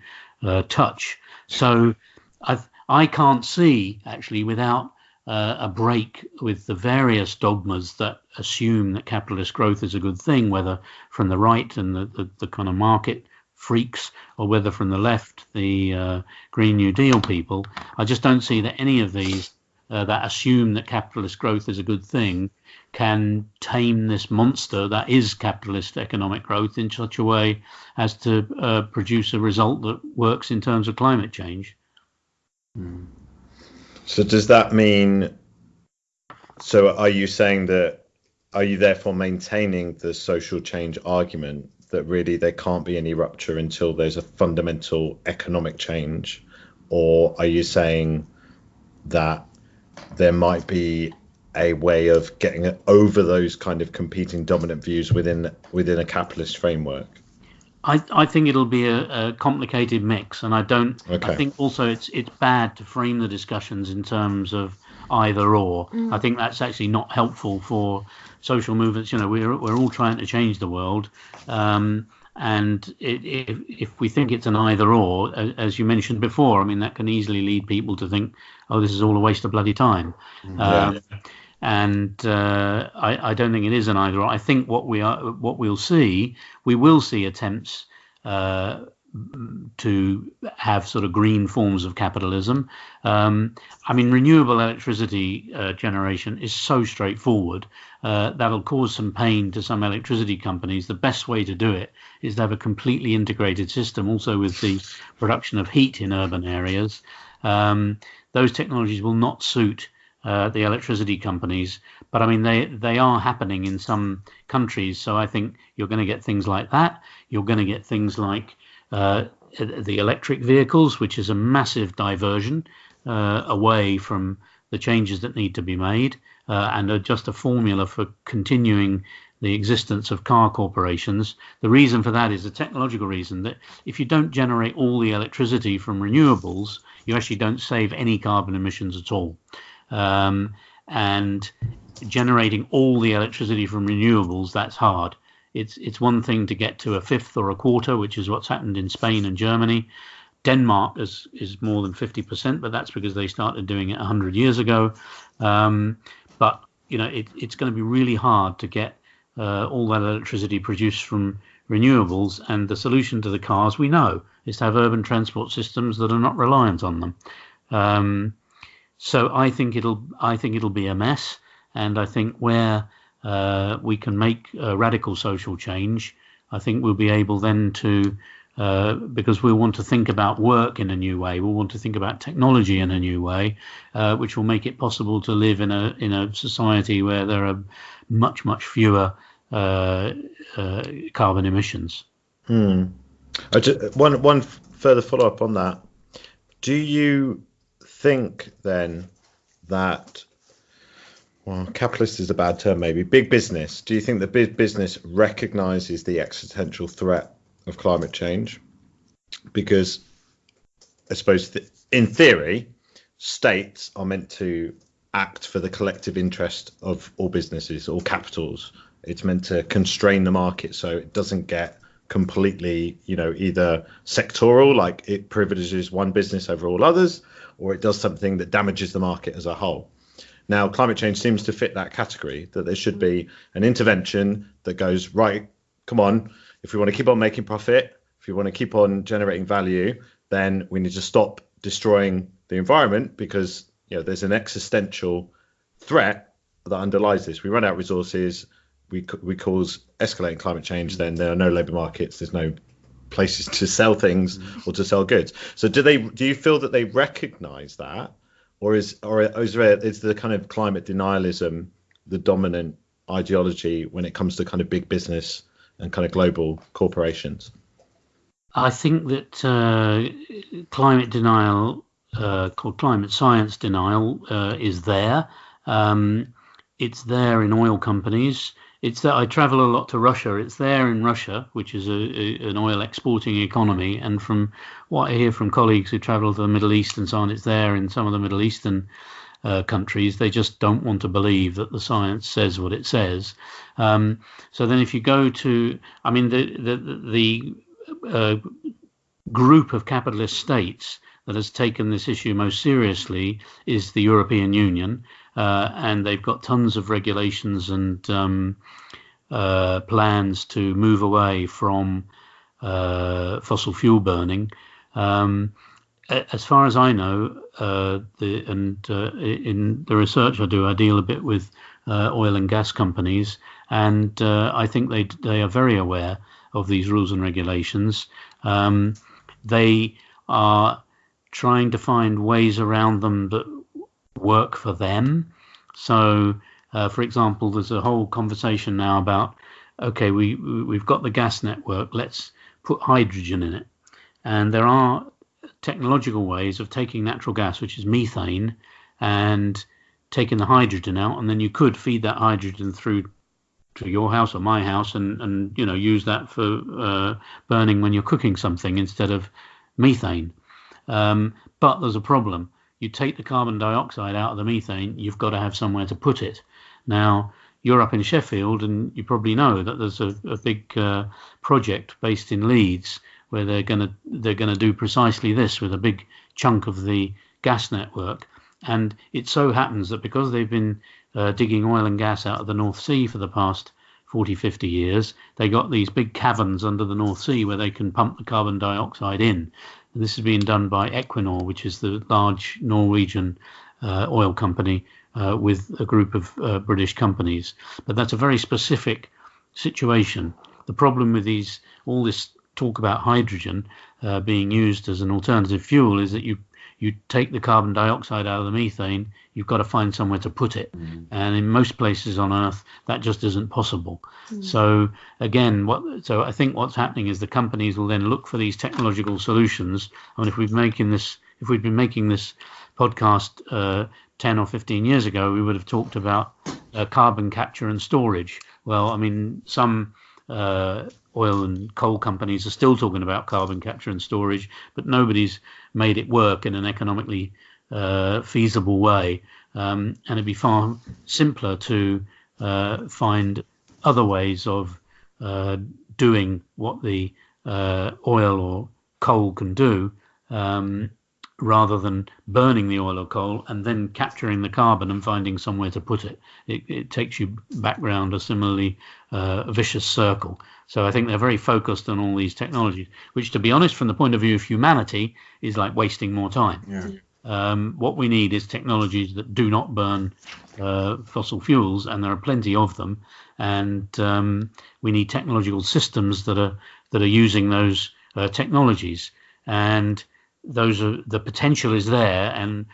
uh, touch. So i I can not see, actually, without uh, a break with the various dogmas that assume that capitalist growth is a good thing, whether from the right and the, the, the kind of market freaks or whether from the left, the uh, Green New Deal people. I just don't see that any of these uh, that assume that capitalist growth is a good thing can tame this monster that is capitalist economic growth in such a way as to uh, produce a result that works in terms of climate change. Hmm. So does that mean? So are you saying that? Are you therefore maintaining the social change argument that really there can't be any rupture until there's a fundamental economic change, or are you saying that there might be a way of getting over those kind of competing dominant views within within a capitalist framework? I, I think it'll be a, a complicated mix, and I don't. Okay. I think also it's it's bad to frame the discussions in terms of either or. Mm. I think that's actually not helpful for social movements. You know, we're we're all trying to change the world, um, and it, if if we think it's an either or, as you mentioned before, I mean that can easily lead people to think, oh, this is all a waste of bloody time. Mm, yeah. Um, and uh, I, I, don't think it is an either. Or. I think what we are, what we'll see, we will see attempts uh, to have sort of green forms of capitalism. Um, I mean, renewable electricity uh, generation is so straightforward. Uh, that'll cause some pain to some electricity companies. The best way to do it is to have a completely integrated system, also with the production of heat in urban areas. Um, those technologies will not suit uh, the electricity companies. But I mean, they they are happening in some countries. So I think you're going to get things like that. You're going to get things like uh, the electric vehicles, which is a massive diversion uh, away from the changes that need to be made, uh, and just a formula for continuing the existence of car corporations. The reason for that is a technological reason that if you don't generate all the electricity from renewables, you actually don't save any carbon emissions at all. Um, and generating all the electricity from renewables, that's hard. It's it's one thing to get to a fifth or a quarter, which is what's happened in Spain and Germany. Denmark is is more than 50%, but that's because they started doing it 100 years ago. Um, but you know, it, it's going to be really hard to get uh, all that electricity produced from renewables. And the solution to the cars, we know, is to have urban transport systems that are not reliant on them. Um, so I think it'll I think it'll be a mess, and I think where uh, we can make radical social change, I think we'll be able then to. Uh, because we want to think about work in a new way. We want to think about technology in a new way, uh, which will make it possible to live in a in a society where there are much much fewer uh, uh carbon emissions. Hmm. Just, one one further follow up on that. Do you think then that well, capitalist is a bad term, maybe. Big business. Do you think that big business recognizes the existential threat of climate change? Because I suppose th- in theory, states are meant to act for the collective interest of all businesses, all capitals. It's meant to constrain the market so it doesn't get completely, you know, either sectoral, like it privileges one business over all others, or it does something that damages the market as a whole. Now, climate change seems to fit that category that there should be an intervention that goes, right, come on, if we want to keep on making profit, if we want to keep on generating value, then we need to stop destroying the environment because you know there's an existential threat that underlies this. We run out resources, we we cause escalating climate change, then there are no labour markets, there's no places to sell things or to sell goods. So do they? Do you feel that they recognise that, or is or is there is the kind of climate denialism the dominant ideology when it comes to kind of big business and kind of global corporations? I think that uh, climate denial, uh, called climate science denial, uh, is there. Um, it's there in oil companies. It's that I travel a lot to Russia. It's there in Russia, which is a, a, an oil exporting economy. And from what I hear from colleagues who travel to the Middle East and so on, it's there in some of the Middle Eastern uh, countries. They just don't want to believe that the science says what it says. Um, so then, if you go to, I mean, the the, the uh, group of capitalist states that has taken this issue most seriously is the European Union uh, and they've got tons of regulations and um, uh, plans to move away from uh, fossil fuel burning. Um, as far as I know, uh, the, and uh, in the research I do, I deal a bit with uh, oil and gas companies, and I think they they are very aware of these rules and regulations. Um, they are trying to find ways around them that work for them. So, uh, for example, there's a whole conversation now about okay, we we've got the gas network, let's put hydrogen in it, and there are technological ways of taking natural gas, which is methane, and taking the hydrogen out, and then you could feed that hydrogen through to your house or my house, and and you know use that for uh, burning when you're cooking something instead of methane. Um, but there's a problem you take the carbon dioxide out of the methane, you've got to have somewhere to put it. Now, you're up in Sheffield, and you probably know that there's a, a big uh, project based in Leeds where they're going to they're going to do precisely this with a big chunk of the gas network. And it so happens that because they've been uh, digging oil and gas out of the North Sea for the past 40, 50 years, they got these big caverns under the North Sea where they can pump the carbon dioxide in. And this is being done by Equinor, which is the large Norwegian uh, oil company uh, with a group of uh, British companies. But that's a very specific situation. The problem with these, all this talk about hydrogen uh, being used as an alternative fuel, is that you you take the carbon dioxide out of the methane, you've got to find somewhere to put it. Mm. And in most places on Earth, that just isn't possible. Mm. So again, what so I think what's happening is the companies will then look for these technological solutions. I mean, if we've making this, if we'd been making this podcast uh, 10 or 15 years ago, we would have talked about uh, carbon capture and storage. Well, I mean, some uh, oil and coal companies are still talking about carbon capture and storage, but nobody's made it work in an economically uh, feasible way. Um, and it'd be far simpler to uh, find other ways of uh, doing what the uh, oil or coal can do. Um, rather than burning the oil or coal and then capturing the carbon and finding somewhere to put it. It, it takes you back round a similarly uh, vicious circle. So I think they're very focused on all these technologies, which, to be honest, from the point of view of humanity, is like wasting more time. Yeah. Um, what we need is technologies that do not burn uh, fossil fuels, and there are plenty of them. And um, we need technological systems that are that are using those uh, technologies. And those are the potential is there and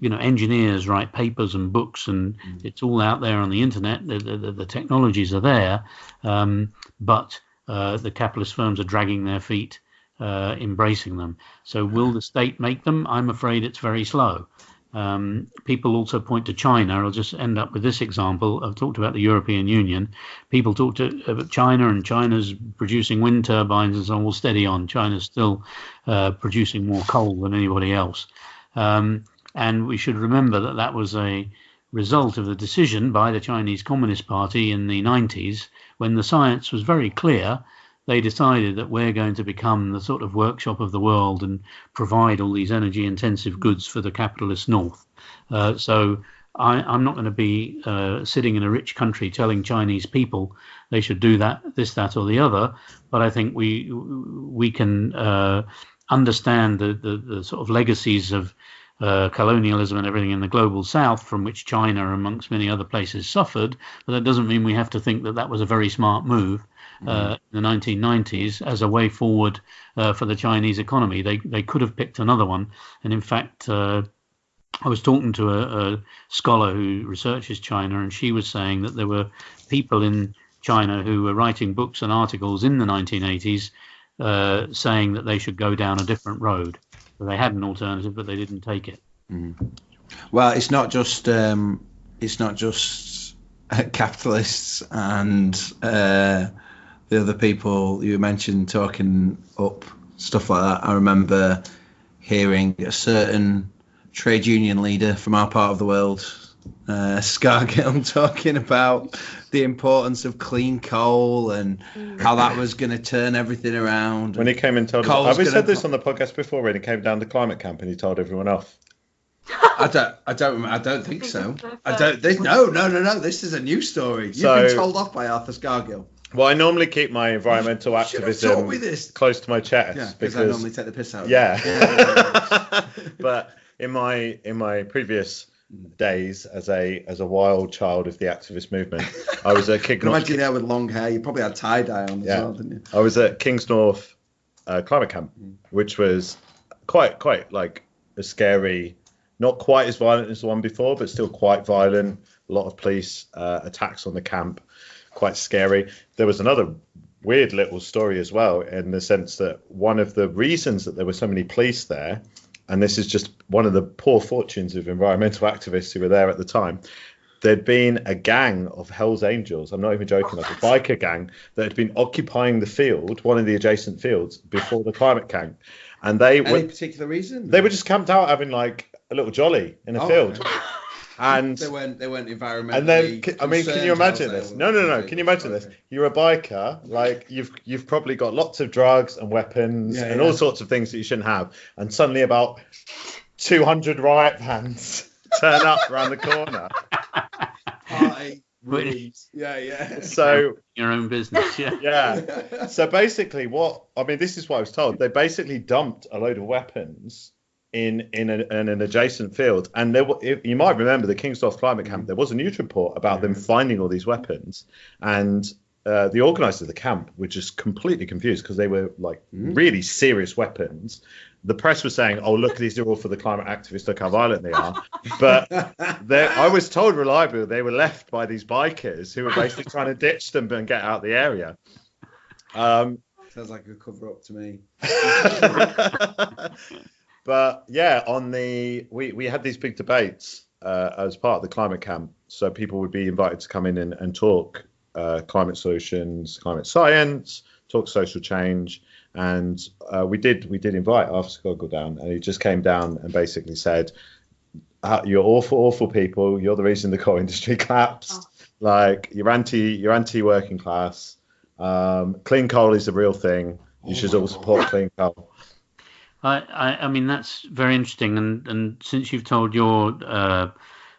you know engineers write papers and books and mm. it's all out there on the internet the, the, the technologies are there um, but uh, the capitalist firms are dragging their feet uh, embracing them so will the state make them i'm afraid it's very slow um, people also point to China. I'll just end up with this example. I've talked about the European Union. People talk to about China, and China's producing wind turbines and so on. Well, steady on. China's still uh, producing more coal than anybody else. Um, and we should remember that that was a result of the decision by the Chinese Communist Party in the 90s when the science was very clear they decided that we're going to become the sort of workshop of the world and provide all these energy intensive goods for the capitalist north. Uh, so I, am not going to be uh, sitting in a rich country telling Chinese people they should do that, this, that, or the other. But I think we we can uh, understand the, the, the sort of legacies of uh, colonialism and everything in the global south, from which China, amongst many other places, suffered. But that doesn't mean we have to think that that was a very smart move uh, in the 1990s as a way forward uh, for the Chinese economy. They they could have picked another one, and in fact, uh, I was talking to a, a, scholar who researches China, and she was saying that there were people in China who were writing books and articles in the 1980s uh, saying that they should go down a different road. They had an alternative, but they didn't take it. Mm. Well, it's not just um, it's not just [laughs] capitalists and uh, the other people you mentioned talking up stuff like that. I remember hearing a certain trade union leader from our part of the world, uh, Scargill, [laughs] talking about the importance of clean coal and how that was going to turn everything around. When he came and told us, have we said this on the podcast before? When he came down to climate camp and he told everyone off. I don't, I don't, I don't think so. I don't. This, no, no, no, no. This is a new story. You've so, been told off by Arthur Scargill. Well, I normally keep my environmental activism close to my chest yeah, because I normally take the piss out. Of it. Yeah, [laughs] but in my in my previous days as a as a wild child of the activist movement, I was at King. [laughs] imagine you with long hair. You probably had tie dye on as yeah. well, didn't you? I was at Kingsnorth uh, climate camp, mm. which was quite quite like a scary, not quite as violent as the one before, but still quite violent. A lot of police uh, attacks on the camp quite scary. There was another weird little story as well, in the sense that one of the reasons that there were so many police there, and this is just one of the poor fortunes of environmental activists who were there at the time. There'd been a gang of Hell's Angels, I'm not even joking, like a oh, biker gang that had been occupying the field, one of the adjacent fields, before the climate camp. And they Any were, particular reason? They were just camped out having like a little jolly in a oh, field. Okay and they weren't they weren't environmentally. And then, I mean, can you imagine this? No, no, no. Can you imagine this? You're a biker, like you've you've probably got lots of drugs and weapons yeah, and yeah. all sorts of things that you shouldn't have, and suddenly about 200 riot vans [laughs] turn up around the corner. Party. [laughs] Yeah, yeah. So your own business, yeah. [laughs] Yeah. So basically, what I mean, this is what I was told. They basically dumped a load of weapons in in, a, in an adjacent field. And there, you might remember the Kingsnorth Climate Camp. There was a news report about them finding all these weapons, and uh, the organisers of the camp were just completely confused because they were like mm. really serious weapons. The press was saying, "Oh, look, these are all for the climate activists. Look how violent they are." But [laughs] I was told reliably they were left by these bikers who were basically trying to ditch them and get out of the area. Um, Sounds like a cover up to me. [laughs] [laughs] But yeah, on the we we had these big debates uh, as part of the climate camp, so people would be invited to come in and, and talk uh, climate solutions, climate science, talk social change, and uh, we did we did invite Arthur Scargill down, and he just came down and basically said, uh, "You're awful, awful people. You're the reason the coal [laughs] industry collapsed. Oh. Like you're anti you're anti working class. Um, clean coal is the real thing. You oh should all support clean coal." I, I, mean that's very interesting, and, and since you've told your uh,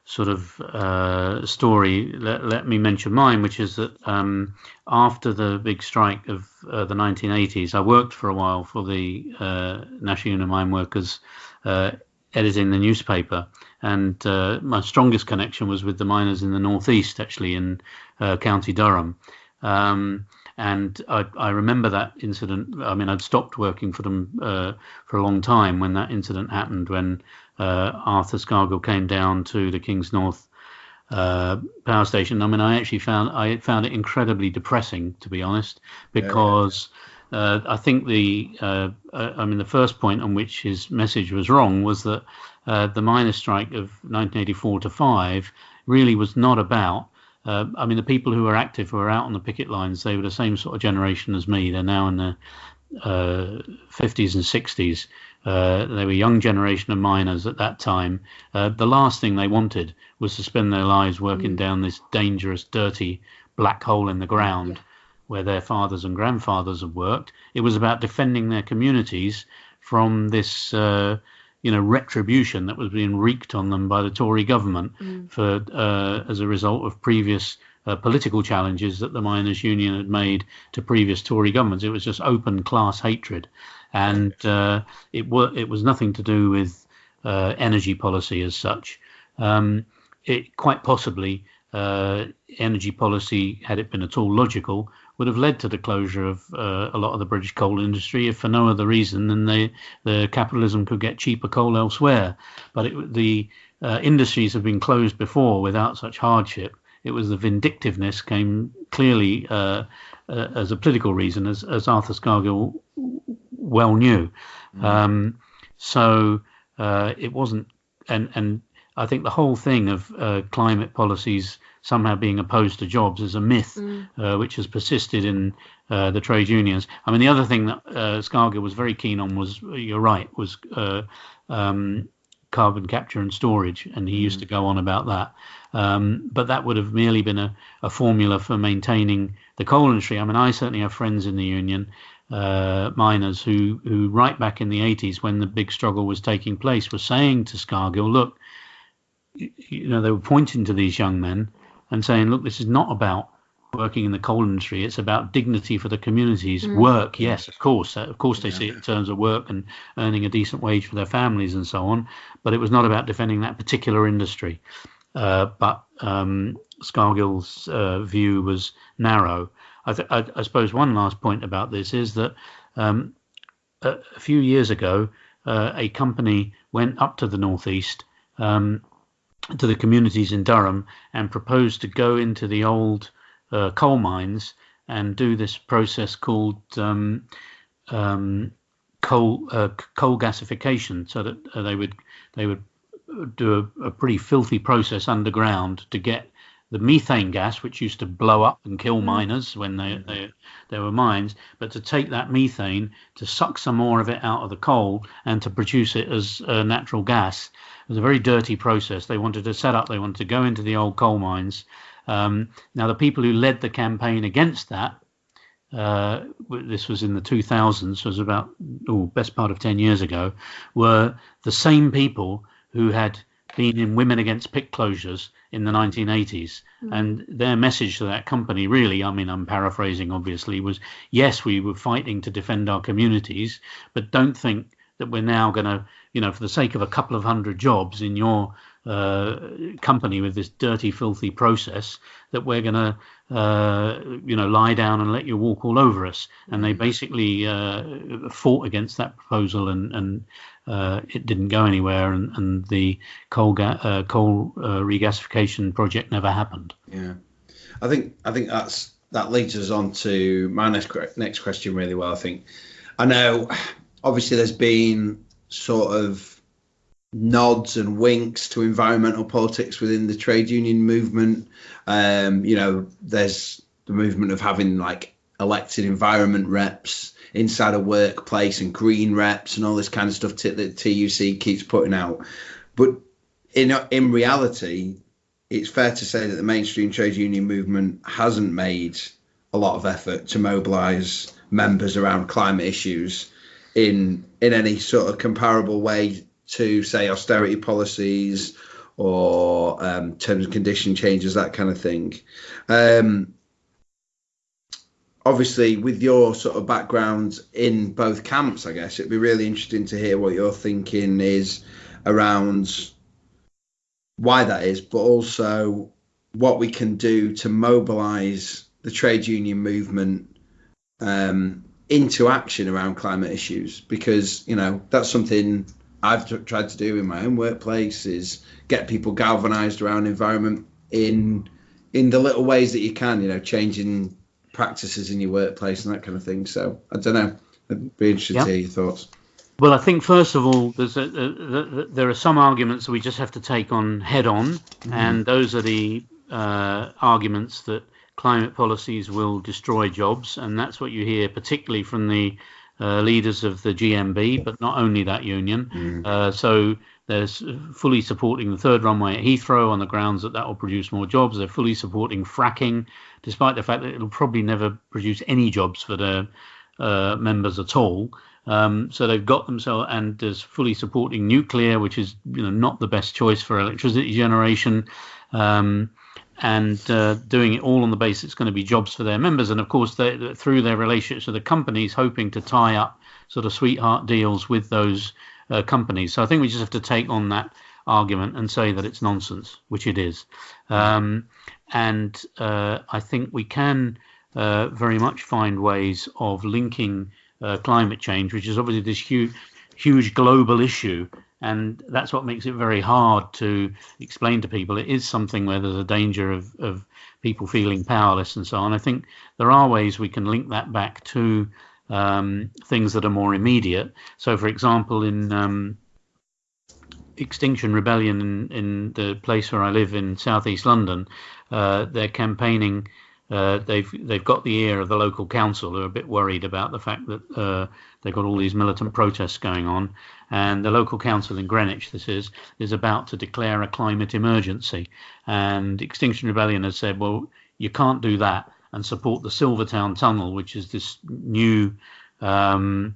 sort of uh, story, let, let me mention mine, which is that um, after the big strike of uh, the 1980s, I worked for a while for the uh, National Union of Mine Workers, uh, editing the newspaper, and uh, my strongest connection was with the miners in the northeast, actually in County Durham. Um, and I, I, remember that incident. I mean, I'd stopped working for them uh, for a long time when that incident happened, when uh, Arthur Scargill came down to the Kingsnorth uh, power station. I mean, I actually found I found it incredibly depressing, to be honest, because. Uh, I think the uh, uh, I mean the first point on which his message was wrong was that the miners' strike of 1984 to five really was not about uh, I mean, the people who were active, who were out on the picket lines, they were the same sort of generation as me. They're now in their uh, 50s and 60s. Uh, they were a young generation of miners at that time. Uh, the last thing they wanted was to spend their lives working mm. down this dangerous, dirty black hole in the ground yeah. where their fathers and grandfathers had worked. It was about defending their communities from this uh, you know retribution that was being wreaked on them by the Tory government mm. for uh, as a result of previous uh, political challenges that the miners' union had made to previous Tory governments. It was just open class hatred, and uh, it was it was nothing to do with uh, energy policy as such. Um, it quite possibly uh, energy policy, had it been at all logical, would have led to the closure of uh, a lot of the British coal industry, if for no other reason than they, the capitalism could get cheaper coal elsewhere. But it, the uh, industries have been closed before without such hardship. It was the vindictiveness came clearly uh, uh, as a political reason, as, as Arthur Scargill well knew. Mm. Um, so uh, it wasn't, and and I think the whole thing of uh, climate policies somehow being opposed to jobs is a myth mm. uh, which has persisted in uh, the trade unions. I mean, the other thing that uh, Scargill was very keen on was, you're right, was uh, um, carbon capture and storage, and he used mm. to go on about that. Um, but that would have merely been a, a, formula for maintaining the coal industry. I mean, I certainly have friends in the union, uh, miners, who, who right back in the 80s, when the big struggle was taking place, were saying to Scargill, look, you know, they were pointing to these young men and saying, look, this is not about working in the coal industry. It's about dignity for the communities. Mm. Work, yes, of course. Uh, of course, they yeah. see it in terms of work and earning a decent wage for their families and so on. But it was not about defending that particular industry. Uh, but um, Scargill's uh, view was narrow. I, th- I, I, suppose one last point about this is that um, a, a, few years ago, uh, a company went up to the northeast um, to the communities in Durham and proposed to go into the old uh, coal mines and do this process called um, um, coal uh, coal gasification, so that uh, they would they would do a, a, pretty filthy process underground to get the methane gas, which used to blow up and kill mm. miners when they, they there were mines, but to take that methane to suck some more of it out of the coal and to produce it as uh, natural gas it was a very dirty process. They wanted to set up, they wanted to go into the old coal mines. Um, now, the people who led the campaign against that, uh, this was in the 2000s, was about, oh, best part of 10 years ago, were the same people who had been in Women Against Pit Closures in the 1980s. Mm. And their message to that company, really, I mean, I'm paraphrasing obviously, was yes, we were fighting to defend our communities, but don't think that we're now going to you know, for the sake of a couple of hundred jobs in your uh, company with this dirty, filthy process, that we're going to, uh, you know, lie down and let you walk all over us. And they basically uh, fought against that proposal, and and uh, it didn't go anywhere, and, and the coal ga- uh, coal uh, regasification project never happened. Yeah, I think I think that's that leads us on to my next next question really well. I think I know obviously there's been sort of nods and winks to environmental politics within the trade union movement. Um, you know, there's the movement of having like elected environment reps inside a workplace and green reps and all this kind of stuff t- that TUC keeps putting out. But in in reality, it's fair to say that the mainstream trade union movement hasn't made a lot of effort to mobilise members around climate issues in in any sort of comparable way to say austerity policies or um, terms and condition changes, that kind of thing. Um, obviously, with your sort of background in both camps, I guess it'd be really interesting to hear what your thinking is around why that is, but also what we can do to mobilise the trade union movement um, into action around climate issues because you know that's something I've t- tried to do in my own workplace is get people galvanized around environment in in the little ways that you can you know changing practices in your workplace and that kind of thing. So I don't know. I'd be interested to hear your thoughts. Well, I think first of all, a, a, a, there are some arguments that we just have to take on head on, mm-hmm. and those are the uh, arguments that climate policies will destroy jobs, and that's what you hear particularly from the uh, leaders of the GMB, but not only that union. Mm. Uh, so there's fully supporting the third runway at Heathrow on the grounds that that will produce more jobs. They're fully supporting fracking, despite the fact that it'll probably never produce any jobs for their uh, members at all. Um, so they've got themselves and there's fully supporting nuclear, which is you know not the best choice for electricity generation. Um, and uh, doing it all on the basis it's going to be jobs for their members. And of course, they, through their relationships with the companies, hoping to tie up sort of sweetheart deals with those uh, companies. So I think we just have to take on that argument and say that it's nonsense, which it is. Um, and uh, I think we can uh, very much find ways of linking uh, climate change, which is obviously this huge, huge global issue and that's what makes it very hard to explain to people. It is something where there's a danger of, of people feeling powerless and so on. I think there are ways we can link that back to um, things that are more immediate. So, for example, in um, Extinction Rebellion in, in, the place where I live in southeast London, uh, they're campaigning. Uh, they've they've got the ear of the local council who are a bit worried about the fact that uh, they've got all these militant protests going on, and the local council in Greenwich, this is, is about to declare a climate emergency. And Extinction Rebellion has said, well, you can't do that and support the Silvertown Tunnel, which is this new um,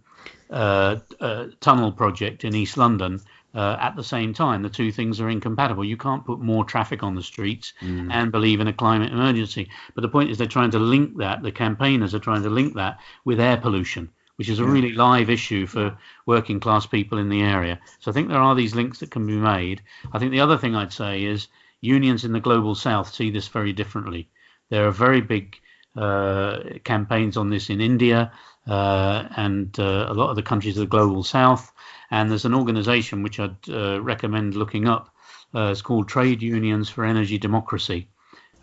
uh, uh, tunnel project in East London. Uh, at the same time, the two things are incompatible. You can't put more traffic on the streets mm. and believe in a climate emergency. But the point is, they're trying to link that, the campaigners are trying to link that with air pollution which is a really live issue for working class people in the area. So I think there are these links that can be made. I think the other thing I'd say is unions in the global south see this very differently. There are very big uh, campaigns on this in India uh, and uh, a lot of the countries of the global south. And there's an organization which I'd uh, recommend looking up. Uh, it's called Trade Unions for Energy Democracy.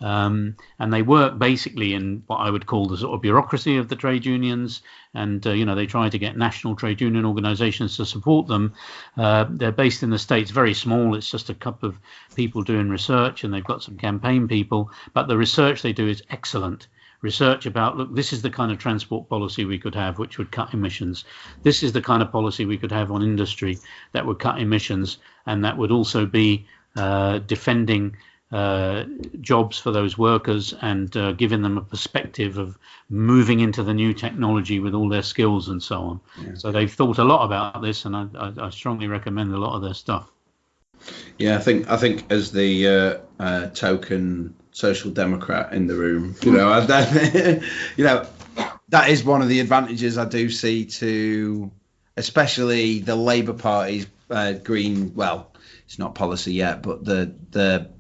Um, and they work basically in what I would call the sort of bureaucracy of the trade unions. And, uh, you know, they try to get national trade union organizations to support them. Uh, they're based in the States, very small. It's just a couple of people doing research and they've got some campaign people. But the research they do is excellent. Research about, look, this is the kind of transport policy we could have, which would cut emissions. This is the kind of policy we could have on industry that would cut emissions and that would also be uh, defending uh, jobs for those workers and uh, giving them a perspective of moving into the new technology with all their skills and so on. Yeah. So they've thought a lot about this, and I, I, I, strongly recommend a lot of their stuff. Yeah, I think I think as the uh, uh token social democrat in the room, you know, I, [laughs] you know, that is one of the advantages I do see to, especially the Labour Party's uh, green. Well, it's not policy yet, but the the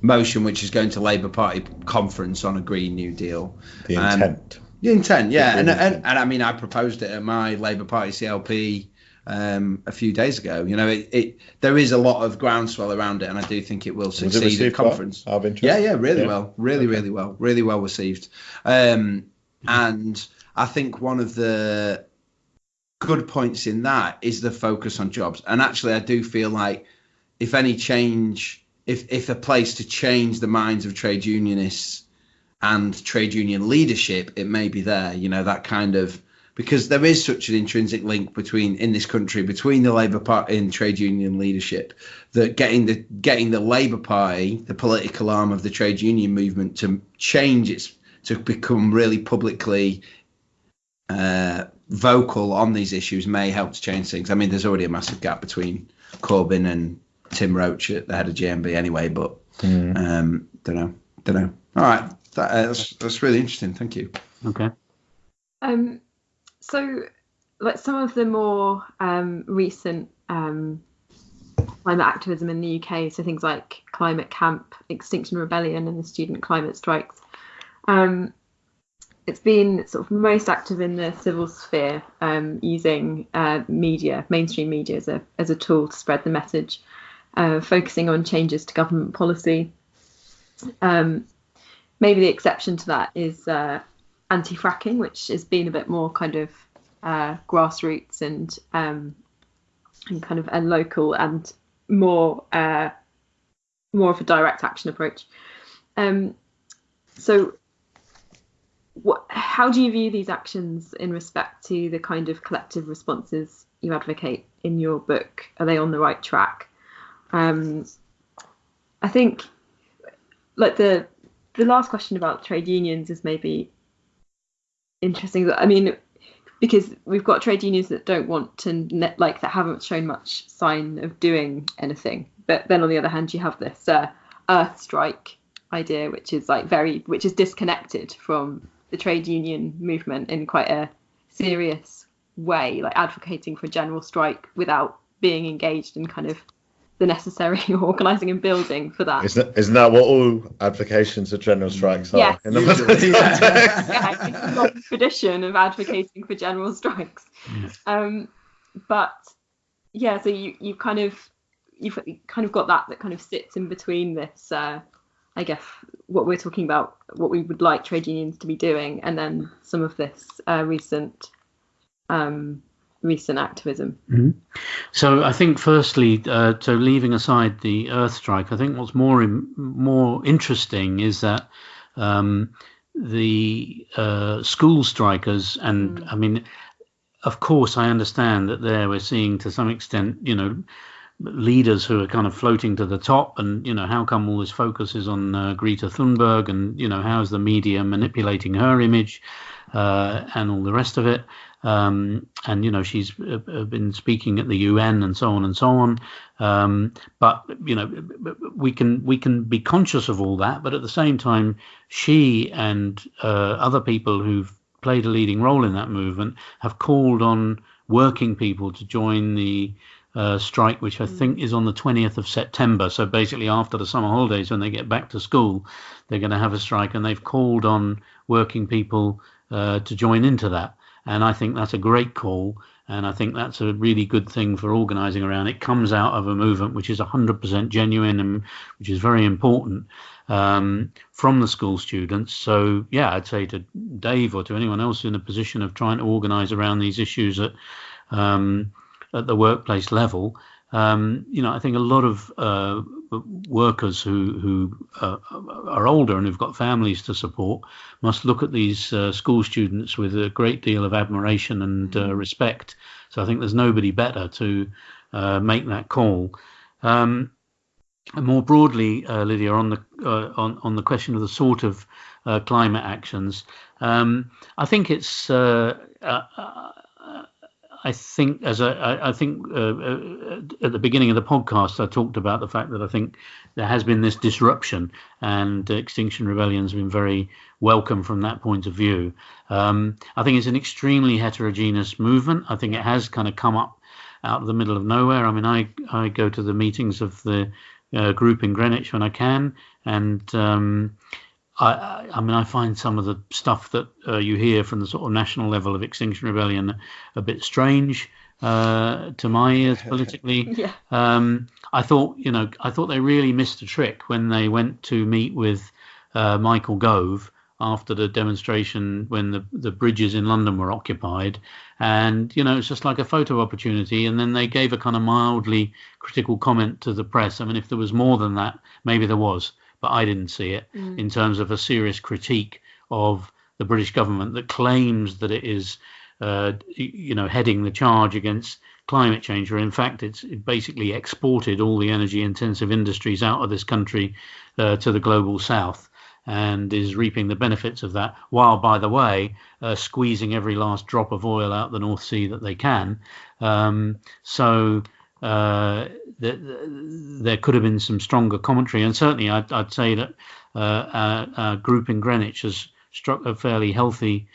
motion which is going to Labour Party conference on a Green New Deal. The um, intent. Um, the intent, yeah, and, and, and I mean I proposed it at my Labour Party CLP um, a few days ago. You know, it, it, there is a lot of groundswell around it, and I do think it will succeed at conference. Well? Yeah, yeah, really yeah. well, really, okay. really well, really well received. Um, and I think one of the good points in that is the focus on jobs. And actually, I do feel like if any change if if a place to change the minds of trade unionists and trade union leadership, it may be there. You know that kind of because there is such an intrinsic link between in this country between the Labour Party and trade union leadership that getting the getting the Labour Party, the political arm of the trade union movement, to change its to become really publicly uh, vocal on these issues may help to change things. I mean, there's already a massive gap between Corbyn and Tim Roache at the head of GMB anyway, but mm. um, don't know, don't know. All right, that, uh, that's that's really interesting. Thank you. Okay. Um, so like some of the more um, recent um, climate activism in the UK, so things like Climate Camp, Extinction Rebellion, and the student climate strikes. Um, it's been sort of most active in the civil sphere, um, using uh, media, mainstream media, as a as a tool to spread the message uh, focusing on changes to government policy. Um, maybe the exception to that is uh, anti-fracking, which has been a bit more kind of uh, grassroots and um, and kind of a local and more uh, more of a direct action approach. Um, so, what, how do you view these actions in respect to the kind of collective responses you advocate in your book? Are they on the right track? Um, I think like the the last question about trade unions is maybe interesting. I mean, because we've got trade unions that don't want to like that haven't shown much sign of doing anything. But then on the other hand, you have this uh, Earth Strike idea, which is like very, which is disconnected from the trade union movement in quite a serious way, like advocating for a general strike without being engaged in kind of the necessary [laughs] organising and building for that. Isn't, isn't that what all applications of general strikes are? Yes. In the [laughs] yeah, it's a long tradition of advocating for general strikes. Um, but yeah, so you you kind of you've kind of got that that kind of sits in between this. Uh, I guess what we're talking about, what we would like trade unions to be doing, and then some of this uh, recent um, recent activism. Mm-hmm. So I think, firstly, uh, so leaving aside the Earth Strike, I think what's more in, more interesting is that um, the uh, school strikers, and mm. I mean, of course, I understand that there we're seeing to some extent, you know, leaders who are kind of floating to the top, and you know, how come all this focus is on uh, Greta Thunberg, and you know, how's the media manipulating her image, and all the rest of it. Um, and you know she's uh, uh been speaking at the UN and so on and so on. Um, but you know we can we can be conscious of all that, but at the same time, she and uh, other people who've played a leading role in that movement have called on working people to join the uh, strike, which I think is on the 20th of September. So basically, after the summer holidays, when they get back to school, they're going to have a strike, and they've called on working people uh, to join into that. And I think that's a great call. And I think that's a really good thing for organising around. It comes out of a movement which is 100% genuine and which is very important um, from the school students. So, yeah, I'd say to Dave or to anyone else in a position of trying to organise around these issues at, um, at the workplace level, um, you know, I think a lot of uh, workers who who uh, are older and who've got families to support must look at these uh, school students with a great deal of admiration and uh, mm-hmm. respect. So I think there's nobody better to uh, make that call. Um, and more broadly, uh, Lydia, on the uh, on on the question of the sort of climate actions, um, I think it's I think, as I, I think uh, uh, at the beginning of the podcast, I talked about the fact that I think there has been this disruption, and Extinction Rebellion has been very welcome from that point of view. Um, I think it's an extremely heterogeneous movement. I think it has kind of come up out of the middle of nowhere. I mean, I I go to the meetings of the uh, group in Greenwich when I can, and um, I, I mean, I find some of the stuff that uh, you hear from the sort of national level of Extinction Rebellion a bit strange uh, to my ears [laughs] politically. yeah. Um, I thought, you know, I thought they really missed a trick when they went to meet with uh, Michael Gove after the demonstration when the, the bridges in London were occupied. And, you know, it's just like a photo opportunity. And then they gave a kind of mildly critical comment to the press. I mean, if there was more than that, maybe there was but I didn't see it mm. in terms of a serious critique of the British government that claims that it is, uh, you know, heading the charge against climate change, or in fact, it's it basically exported all the energy-intensive industries out of this country uh, to the global south and is reaping the benefits of that, while, by the way, uh, squeezing every last drop of oil out the North Sea that they can. Um, so uh, there could have been some stronger commentary, and certainly I'd, I'd say that uh, our, our, group in Greenwich has struck a fairly healthy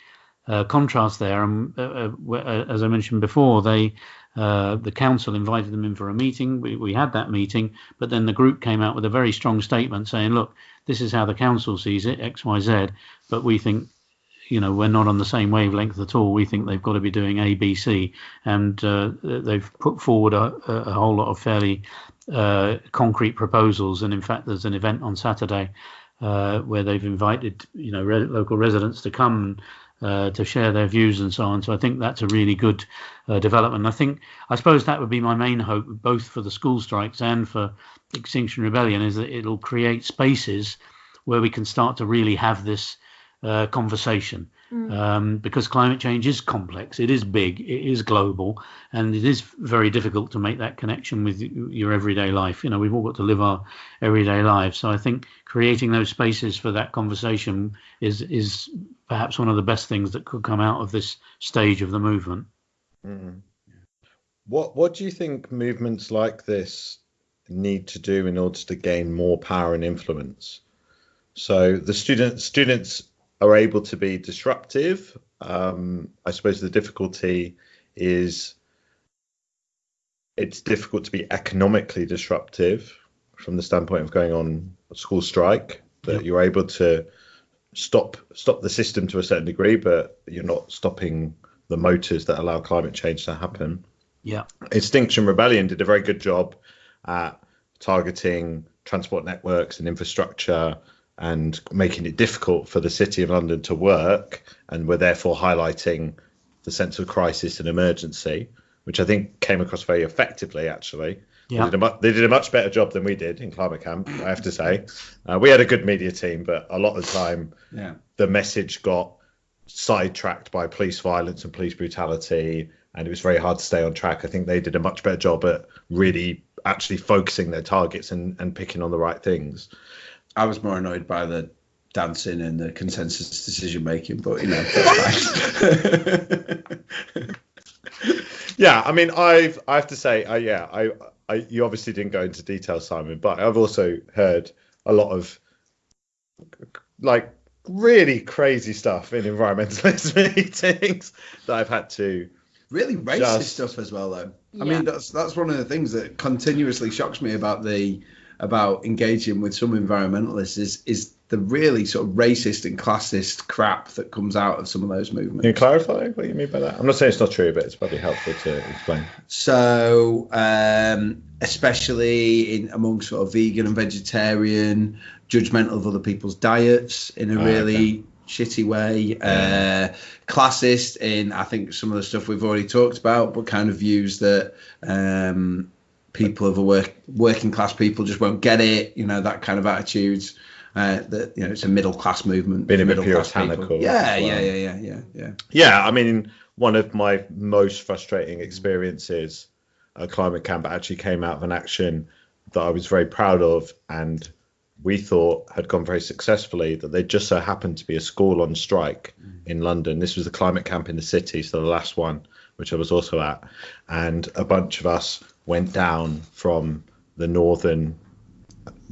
uh, contrast there. And uh, uh, as I mentioned before, they the council invited them in for a meeting. We, we had that meeting, but then the group came out with a very strong statement saying, "Look, this is how the council sees it, X, Y, Z, but we think you know we're not on the same wavelength at all. We think they've got to be doing A, B, C, and uh, they've put forward a, a, whole lot of fairly uh, concrete proposals. And in fact, there's an event on Saturday uh, where they've invited you know re- local residents to come. Uh, to share their views and so on. So I think that's a really good uh, development. I think I suppose that would be my main hope, both for the school strikes and for Extinction Rebellion, is that it'll create spaces where we can start to really have this uh, conversation mm. um, because climate change is complex, it is big, it is global, and it is very difficult to make that connection with your everyday life. You know, we've all got to live our everyday lives. So I think creating those spaces for that conversation is is perhaps one of the best things that could come out of this stage of the movement. Mm. What What do you think movements like this need to do in order to gain more power and influence? So the students students are able to be disruptive. Um, I suppose the difficulty is it's difficult to be economically disruptive from the standpoint of going on a school strike. That yep. you're able to stop stop the system to a certain degree, but you're not stopping the motors that allow climate change to happen. Yeah. Extinction Rebellion did a very good job at targeting transport networks and infrastructure and making it difficult for the City of London to work, and were therefore highlighting the sense of crisis and emergency, which I think came across very effectively, actually. Yeah. They, did a, mu- they did a much better job than we did in Climate Camp, I have to say. Uh, we had a good media team, but a lot of the time Yeah. the message got sidetracked by police violence and police brutality, and it was very hard to stay on track. I think they did a much better job at really actually focusing their targets and, and picking on the right things. I was more annoyed by the dancing and the consensus decision making, but you know. [laughs] Yeah, I mean, I've I have to say, uh, yeah, I, I you obviously didn't go into detail, Simon, but I've also heard a lot of like really crazy stuff in environmentalist [laughs] meetings that I've had to. really racist Just- stuff as well, though. I mean, that's that's one of the things that continuously shocks me about the about engaging with some environmentalists is is the really sort of racist and classist crap that comes out of some of those movements. Can you clarify what you mean by that? I'm not saying it's not true, but it's probably helpful to explain. So, um, especially in among sort of vegan and vegetarian, judgmental of other people's diets in a Ah, really shitty way, uh, classist in I think some of the stuff we've already talked about, but kind of views that um, people of a work working class people just won't get it, you know, that kind of attitudes. Uh, that you know, it's a middle class movement. Being a bit middle class puritanical. Yeah, as yeah, yeah, yeah, yeah, yeah. Yeah, I mean, one of my most frustrating experiences at climate camp actually came out of an action that I was very proud of and we thought had gone very successfully. That they just so happened to be a school on strike in London. This was the climate camp in the city, so the last one, which I was also at, and a bunch of us went down from the northern.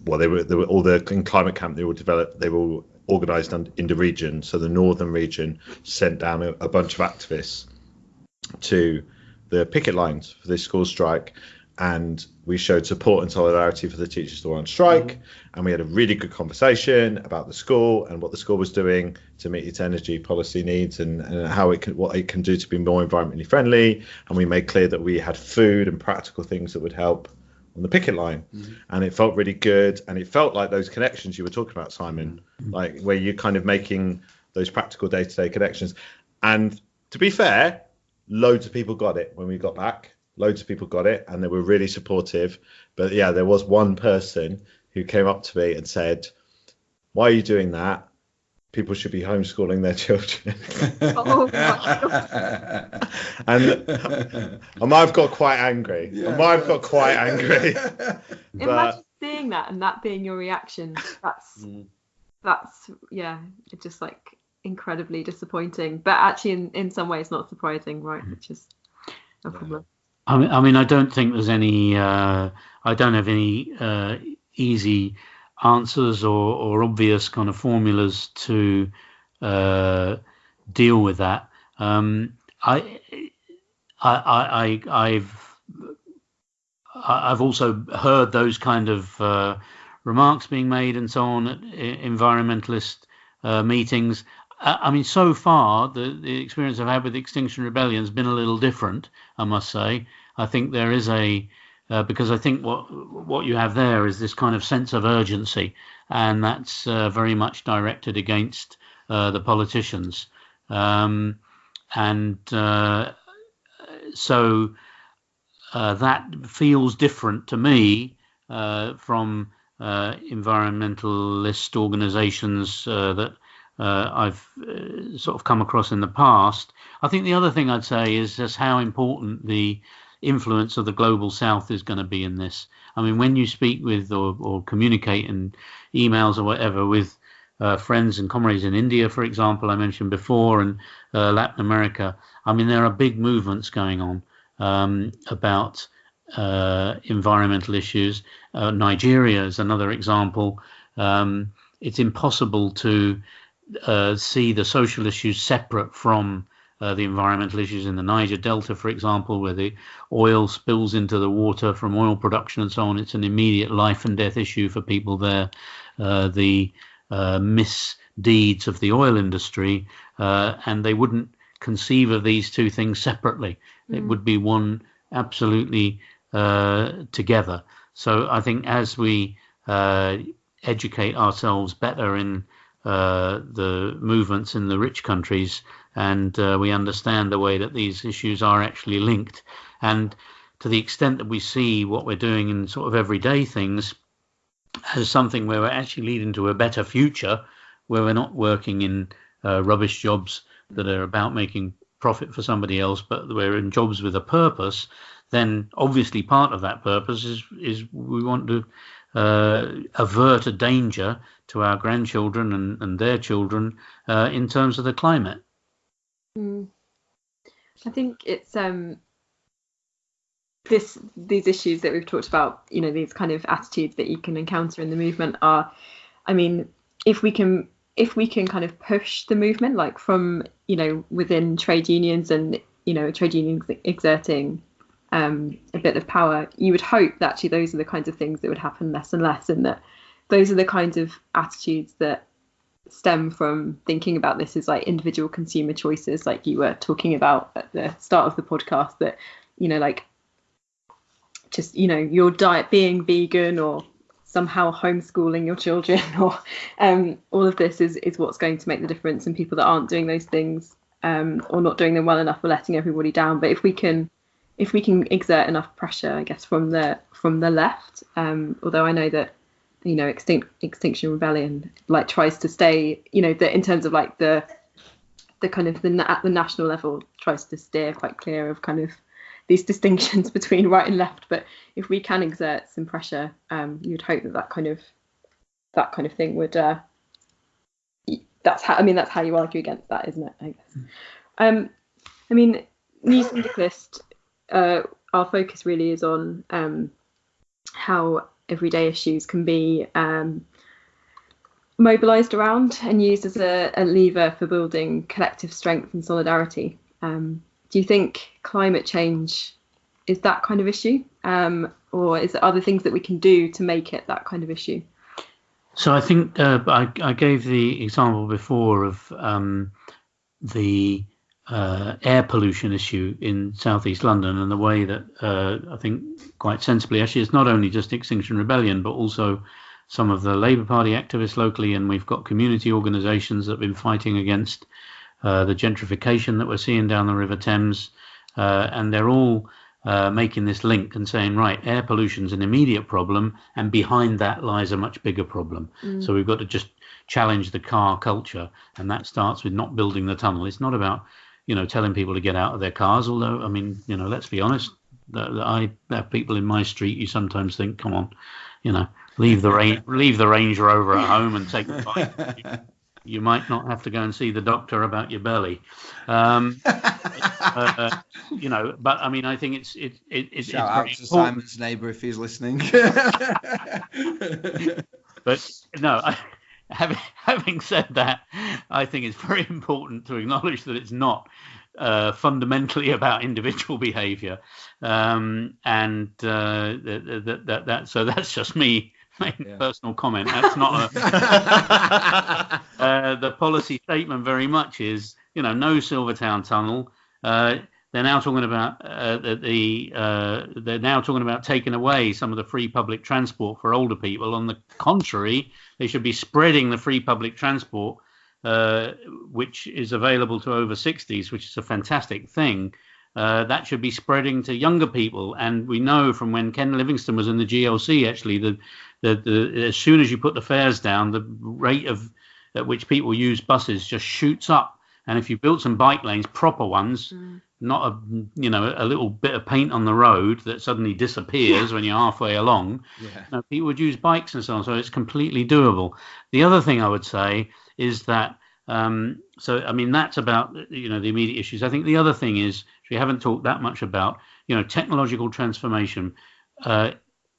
Well, they were, they were all the in climate camp. They were developed. They were organised in the region. So the northern region sent down a, a bunch of activists to the picket lines for this school strike, and we showed support and solidarity for the teachers that were on strike. Mm-hmm. And we had a really good conversation about the school and what the school was doing to meet its energy policy needs and, and how it can what it can do to be more environmentally friendly. And we made clear that we had food and practical things that would help on the picket line. Mm-hmm. And it felt really good. And it felt like those connections you were talking about simon mm-hmm. like where you're kind of making those practical day-to-day connections. And to be fair loads of people got it when we got back. Loads of people got it and they were really supportive. But yeah there was one person who came up to me and said why are you doing that people should be homeschooling their children [laughs] Oh my God. and I might have got quite angry I might have got quite angry [laughs] Imagine seeing that and that being your reaction. That's Mm. that's yeah, it's just like incredibly disappointing. But actually, in, in some ways, not surprising, right? Which is a problem. I mean, I mean, I don't think there's any. Uh, I don't have any uh, easy answers or, or obvious kind of formulas to uh, deal with that. Um, I, I, I, I, I've, also heard those kind of uh, remarks being made and so on at environmentalist uh, meetings. I I mean, so far the, the experience I've had with Extinction Rebellion has been a little different. I must say. I think there is a uh, because I think what what you have there is this kind of sense of urgency, and that's uh, very much directed against uh, the politicians, um, and uh, so uh, that feels different to me uh, from environmentalist organisations that I've sort of come across in the past. I think the other thing I'd say is just how important the influence of the global south is going to be in this. I mean, when you speak with or, or communicate in emails or whatever with uh, friends and comrades in India, for example, I mentioned before, and uh, Latin America, I mean, there are big movements going on um, about uh, environmental issues. Uh, Nigeria is another example. Um, it's impossible to uh, see the social issues separate from uh, the environmental issues in the Niger Delta, for example, where the oil spills into the water from oil production and so on. It's an immediate life and death issue for people there. Uh, the uh, misdeeds of the oil industry, uh, and they wouldn't conceive of these two things separately. It would be one absolutely uh, together. So I think as we uh, educate ourselves better in uh, the movements in the rich countries, and uh, we understand the way that these issues are actually linked, and to the extent that we see what we're doing in sort of everyday things as something where we're actually leading to a better future, where we're not working in uh, rubbish jobs that are about making profit for somebody else, but we're in jobs with a purpose, then obviously part of that purpose is is we want to uh, avert a danger to our grandchildren and, and their children uh, in terms of the climate. Mm. I think it's um this these issues that we've talked about, you know, these kind of attitudes that you can encounter in the movement are, I mean, if we can if we can kind of push the movement like from you know within trade unions and you know trade unions exerting um, a bit of power, you would hope that actually those are the kinds of things that would happen less and less, and that those are the kinds of attitudes that stem from thinking about this is like individual consumer choices, like you were talking about at the start of the podcast. That you know, like just you know, your diet being vegan or somehow homeschooling your children [laughs] or um, all of this is is what's going to make the difference and people that aren't doing those things um, or not doing them well enough are letting everybody down but if we can if we can exert enough pressure, I guess, from the from the left, um, although I know that you know Extinct, Extinction Rebellion like tries to stay, you know, that in terms of like the the kind of the at the national level tries to steer quite clear of kind of these [laughs] distinctions between right and left. But if we can exert some pressure, um, you'd hope that that kind of that kind of thing would. Uh, that's how I mean that's how you argue against that, isn't it? I guess. Um, I mean, New Syndicalist uh, our focus really is on um, how everyday issues can be um, mobilised around and used as a, a, lever for building collective strength and solidarity. Um, do you think climate change is that kind of issue, um, or is there other things that we can do to make it that kind of issue? So I think uh, I, I, gave the example before of um, the uh, air pollution issue in southeast London and the way that uh, I think quite sensibly, actually, it's not only just Extinction Rebellion, but also some of the Labour Party activists locally, and we've got community organisations that have been fighting against uh, the gentrification that we're seeing down the River Thames, uh, and they're all uh, making this link and saying, right, air pollution is an immediate problem, and behind that lies a much bigger problem. Mm. So we've got to just challenge the car culture, and that starts with not building the tunnel. It's not about you know, telling people to get out of their cars. Although, I mean, you know, let's be honest, that, that I have people in my street. You sometimes think, come on, you know, leave the range, [laughs] leave the Range Rover at home and take the [laughs] bike. you might not have to go and see the doctor about your belly. Um, [laughs] uh, you know, but I mean, I think it's it, it, it's shout it's out to important. Simon's neighbour if he's listening. but no, I, having, [laughs] having said that, I think it's very important to acknowledge that it's not uh, fundamentally [laughs] about individual behaviour, um, and uh, that, that, that, that, so that's just me [laughs] making yeah. personal comment. That's not a, uh, the policy statement. Very much is you know no Silvertown tunnel. They're now talking about uh, the uh, they're now talking about taking away some of the free public transport for older people. On the contrary, they should be spreading the free public transport, uh, which is available to over 60s, which is a fantastic thing. Uh, that should be spreading to younger people. And we know from when Ken Livingstone was in the GLC, actually, that the, the, as soon as you put the fares down, the rate of at which people use buses just shoots up. And if you built some bike lanes, proper ones, mm not a you know a little bit of paint on the road that suddenly disappears when you're halfway along. Yeah. people would use bikes and so on, so it's completely doable. The other thing I would say is that um, so I mean that's about you know the immediate issues. I think the other thing is we haven't talked that much about you know technological transformation. Uh,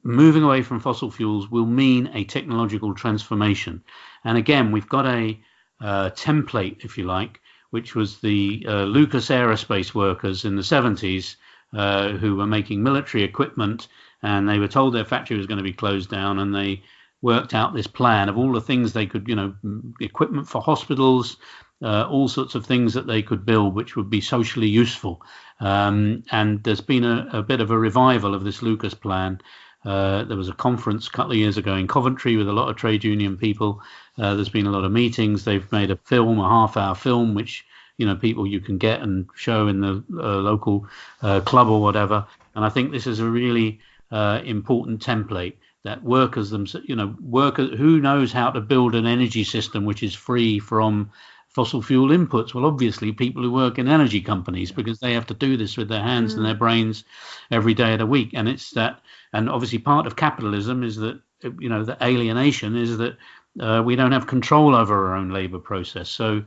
moving away from fossil fuels will mean a technological transformation, and again we've got a uh, template, if you like, which was the uh, Lucas Aerospace workers in the 70s uh, who were making military equipment, and they were told their factory was going to be closed down, and they worked out this plan of all the things they could, you know, equipment for hospitals, uh, all sorts of things that they could build which would be socially useful. Um, and there's been a, a, bit of a revival of this Lucas plan. Uh, there was a conference a couple of years ago in Coventry with a lot of trade union people. Uh, there's been a lot of meetings. They've made a film, a half-hour film, which you know people you can get and show in the uh, local uh, club or whatever. And I think this is a really uh, important template that workers themselves, you know, workers who knows how to build an energy system which is free from fossil fuel inputs? Well, obviously, people who work in energy companies because they have to do this with their hands mm. and their brains every day of the week. And it's that, and obviously, part of capitalism is that, you know, the alienation is that uh, we don't have control over our own labor process. So,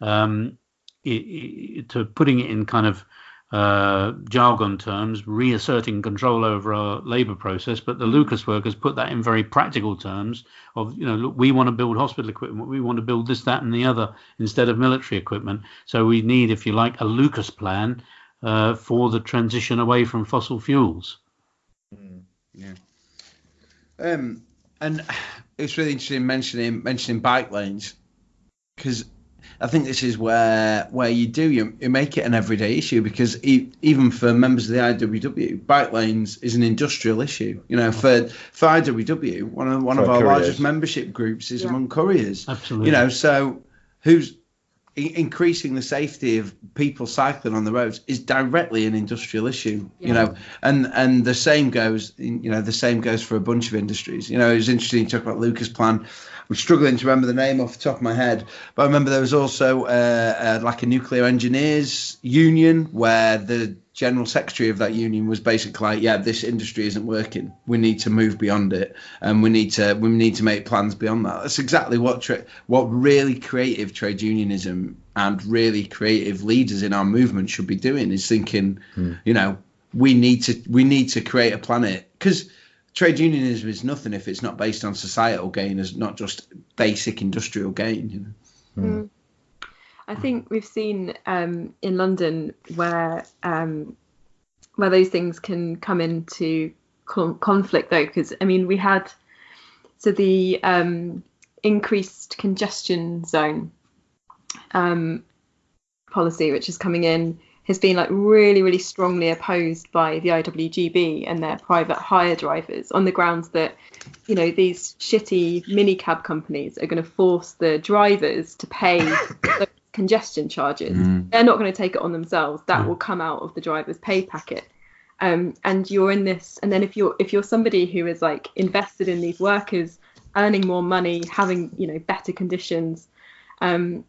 um, it, it, to putting it in kind of uh, jargon terms, reasserting control over our labour process. But the Lucas workers put that in very practical terms of, you know, look, we want to build hospital equipment, we want to build this, that, and the other instead of military equipment. So we need, if you like, a Lucas plan uh, for the transition away from fossil fuels. Mm, yeah. Um, and [sighs] it's really interesting mentioning mentioning bike lanes because I think this is where where you do you, you make it an everyday issue because e- even for members of the IWW, bike lanes is an industrial issue. You know, for for IWW, one of one for of our couriers. largest membership groups is yeah. among couriers. Absolutely. You know, so who's increasing the safety of people cycling on the roads is directly an industrial issue yeah. you know and and the same goes you know the same goes for a bunch of industries you know it was interesting to talk about lucas plan I'm struggling to remember the name off the top of my head, but I remember there was also uh, uh, like a nuclear engineers union where the general secretary of that union was basically like, yeah, this industry isn't working. We need to move beyond it, and we need to we need to make plans beyond that. That's exactly what tra- what really creative trade unionism and really creative leaders in our movement should be doing is thinking, hmm. you know, we need to we need to create a planet because trade unionism is nothing if it's not based on societal gain, as not just basic industrial gain. You know. Mm. I think we've seen um, in London where um, where those things can come into con- conflict, though, because I mean we had so the um, increased congestion zone um, policy, which is coming in has been like really, really strongly opposed by the IWGB and their private hire drivers on the grounds that, you know, these shitty minicab companies are going to force the drivers to pay [coughs] the congestion charges. Mm. They're not going to take it on themselves. That mm. will come out of the driver's pay packet. Um, and you're in this, and then if you're if you're somebody who is like invested in these workers earning more money, having you know better conditions, um,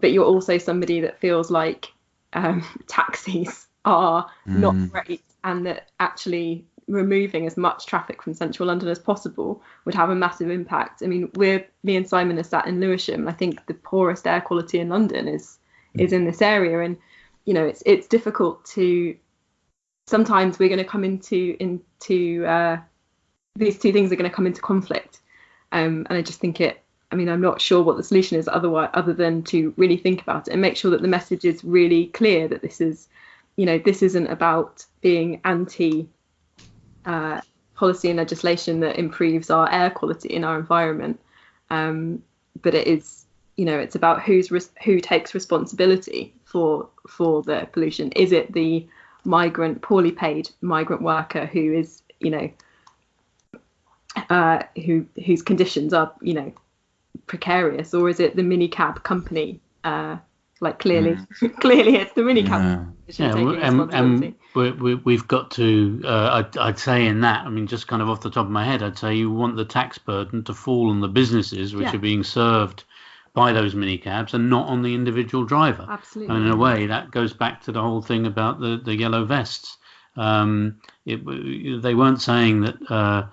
but you're also somebody that feels like um, [laughs] taxis are mm. not great and that actually removing as much traffic from central London as possible would have a massive impact. I mean, we're me and Simon are sat in Lewisham. I think the poorest air quality in London is mm. is in this area, and you know it's it's difficult to. Sometimes we're going to come into into uh, these two things are going to come into conflict, um, and I just think it I mean, I'm not sure what the solution is otherwise, other than to really think about it and make sure that the message is really clear that this is, you know, this isn't about being anti uh, policy and legislation that improves our air quality in our environment, um, but it is, you know, it's about who's who takes responsibility for for the pollution. Is it the migrant, poorly paid migrant worker who is, you know, uh, who whose conditions are, you know, precarious, or is it the minicab company? Uh, like clearly, mm. [laughs] clearly it's the minicab. Yeah, yeah and, and we, have got to. Uh, I'd, I'd, say in that. I mean, just kind of off the top of my head, I'd say you want the tax burden to fall on the businesses which yeah. are being served by those minicabs and not on the individual driver. Absolutely. And in a way, that goes back to the whole thing about the the yellow vests. Um, it, they weren't saying that. Uh,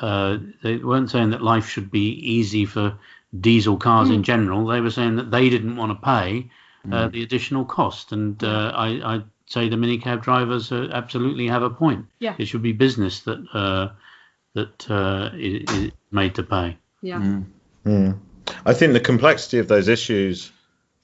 uh, they weren't saying that life should be easy for diesel cars mm. in general. They were saying that they didn't want to pay uh, mm. the additional cost, and uh, I, I'd say the minicab drivers uh, absolutely have a point. Yeah, it should be business that uh, that uh, is, is, made to pay. Yeah. Mm. mm. I think the complexity of those issues,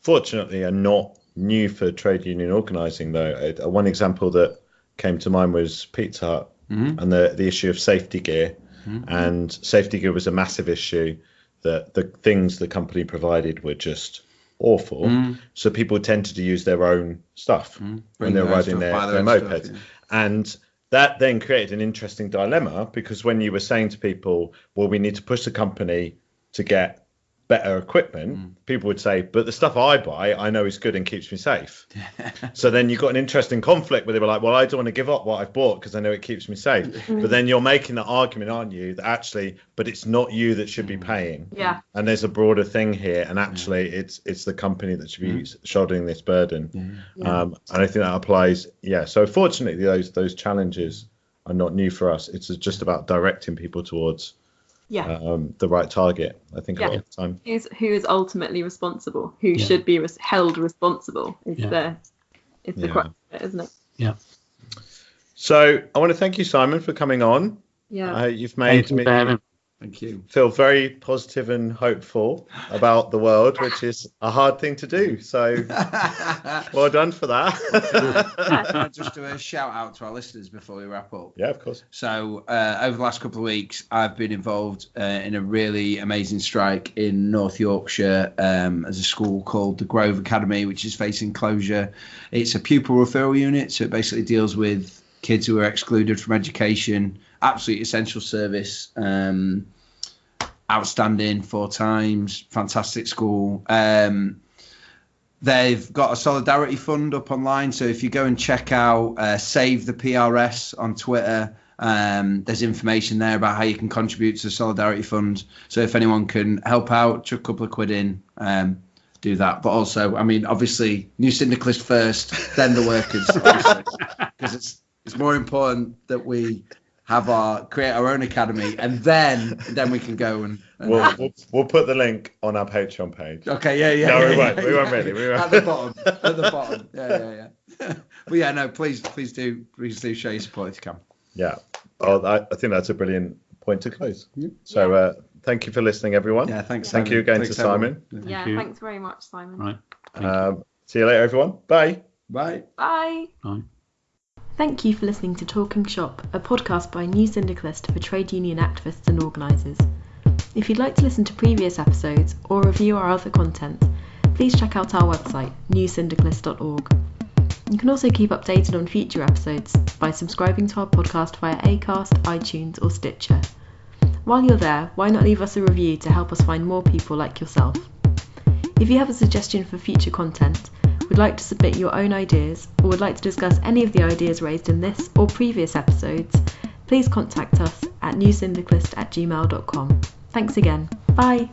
fortunately, are not new for trade union organising. Though one example that came to mind was Pizza Hut mm-hmm. and the the issue of safety gear Mm-hmm. And safety gear was a massive issue. That the things the company provided were just awful. Mm. So people tended to use their own stuff when they're riding their, their their mopeds. stuff, And that then created an interesting dilemma because when you were saying to people, well, we need to push the company to get better equipment, Mm. people would say, but the stuff I buy, I know is good and keeps me safe. [laughs] so then you've got an interesting conflict where they were like, well, I don't want to give up what I've bought because I know it keeps me safe. [laughs] but then you're making the argument, aren't you, that actually, but it's not you that should be paying. Yeah. And there's a broader thing here, and actually, it's it's the company that should be shouldering this burden. Um, and I think that applies. Yeah. So fortunately, those those challenges are not new for us. It's just about directing people towards Yeah. um, the right target. I think a Yeah. lot of the time. Who's who is ultimately responsible? Who Yeah. should be res- held responsible? Is Yeah. the is the Yeah. crux of it, isn't it? Yeah. So I want to thank you, Simon, for coming on. Yeah. Uh, you've made Thank you me for having- Thank you. feel very positive and hopeful about the world, which is a hard thing to do. So [laughs] well done for that. Just do a [laughs] shout out to our listeners before we wrap up. yeah, of course. So uh, over the last couple of weeks, I've been involved uh, in a really amazing strike in North Yorkshire um, as a school called the Grove Academy, which is facing closure. It's a pupil referral unit, so it basically deals with kids who are excluded from education. Absolutely essential service. Um, outstanding four times. Fantastic school. Um, They've got a solidarity fund up online, so if you go and check out uh, Save the PRS on Twitter, um, there's information there about how you can contribute to the solidarity fund. So if anyone can help out, chuck a couple of quid in, um, do that. But also, I mean, obviously, new syndicalist first, then the workers, [laughs] because it's it's more important that we have our create our own academy, and then then we can go and. and We'll, we'll, we'll put the link on our Patreon page. Okay, yeah, yeah. No, yeah, we won't. yeah, We won't yeah. really. We won't. [laughs] At the bottom. At the bottom. Yeah, yeah, yeah. [laughs] but yeah, no, please, please do, please do show your support if you can. Yeah. Oh, I, I think that's a brilliant point to close. So uh, thank you for listening, everyone. Yeah, thanks. Thank Simon. you again Thanks, to Simon. everyone. yeah. you. Thanks very much, Simon. Right. Thank you. Um, see you later, everyone. Bye. Bye. Bye. Bye. Thank you for listening to Talk and Shop, a podcast by New Syndicalist for trade union activists and organisers. If you'd like to listen to previous episodes or review our other content, please check out our website, newsyndicalist.org. You can also keep updated on future episodes by subscribing to our podcast via Acast, iTunes, or Stitcher. While you're there, why not leave us a review to help us find more people like yourself? If you have a suggestion for future content, would like to submit your own ideas, or would like to discuss any of the ideas raised in this or previous episodes, please contact us at newsyndicalist at gmail.com. Thanks again. Bye.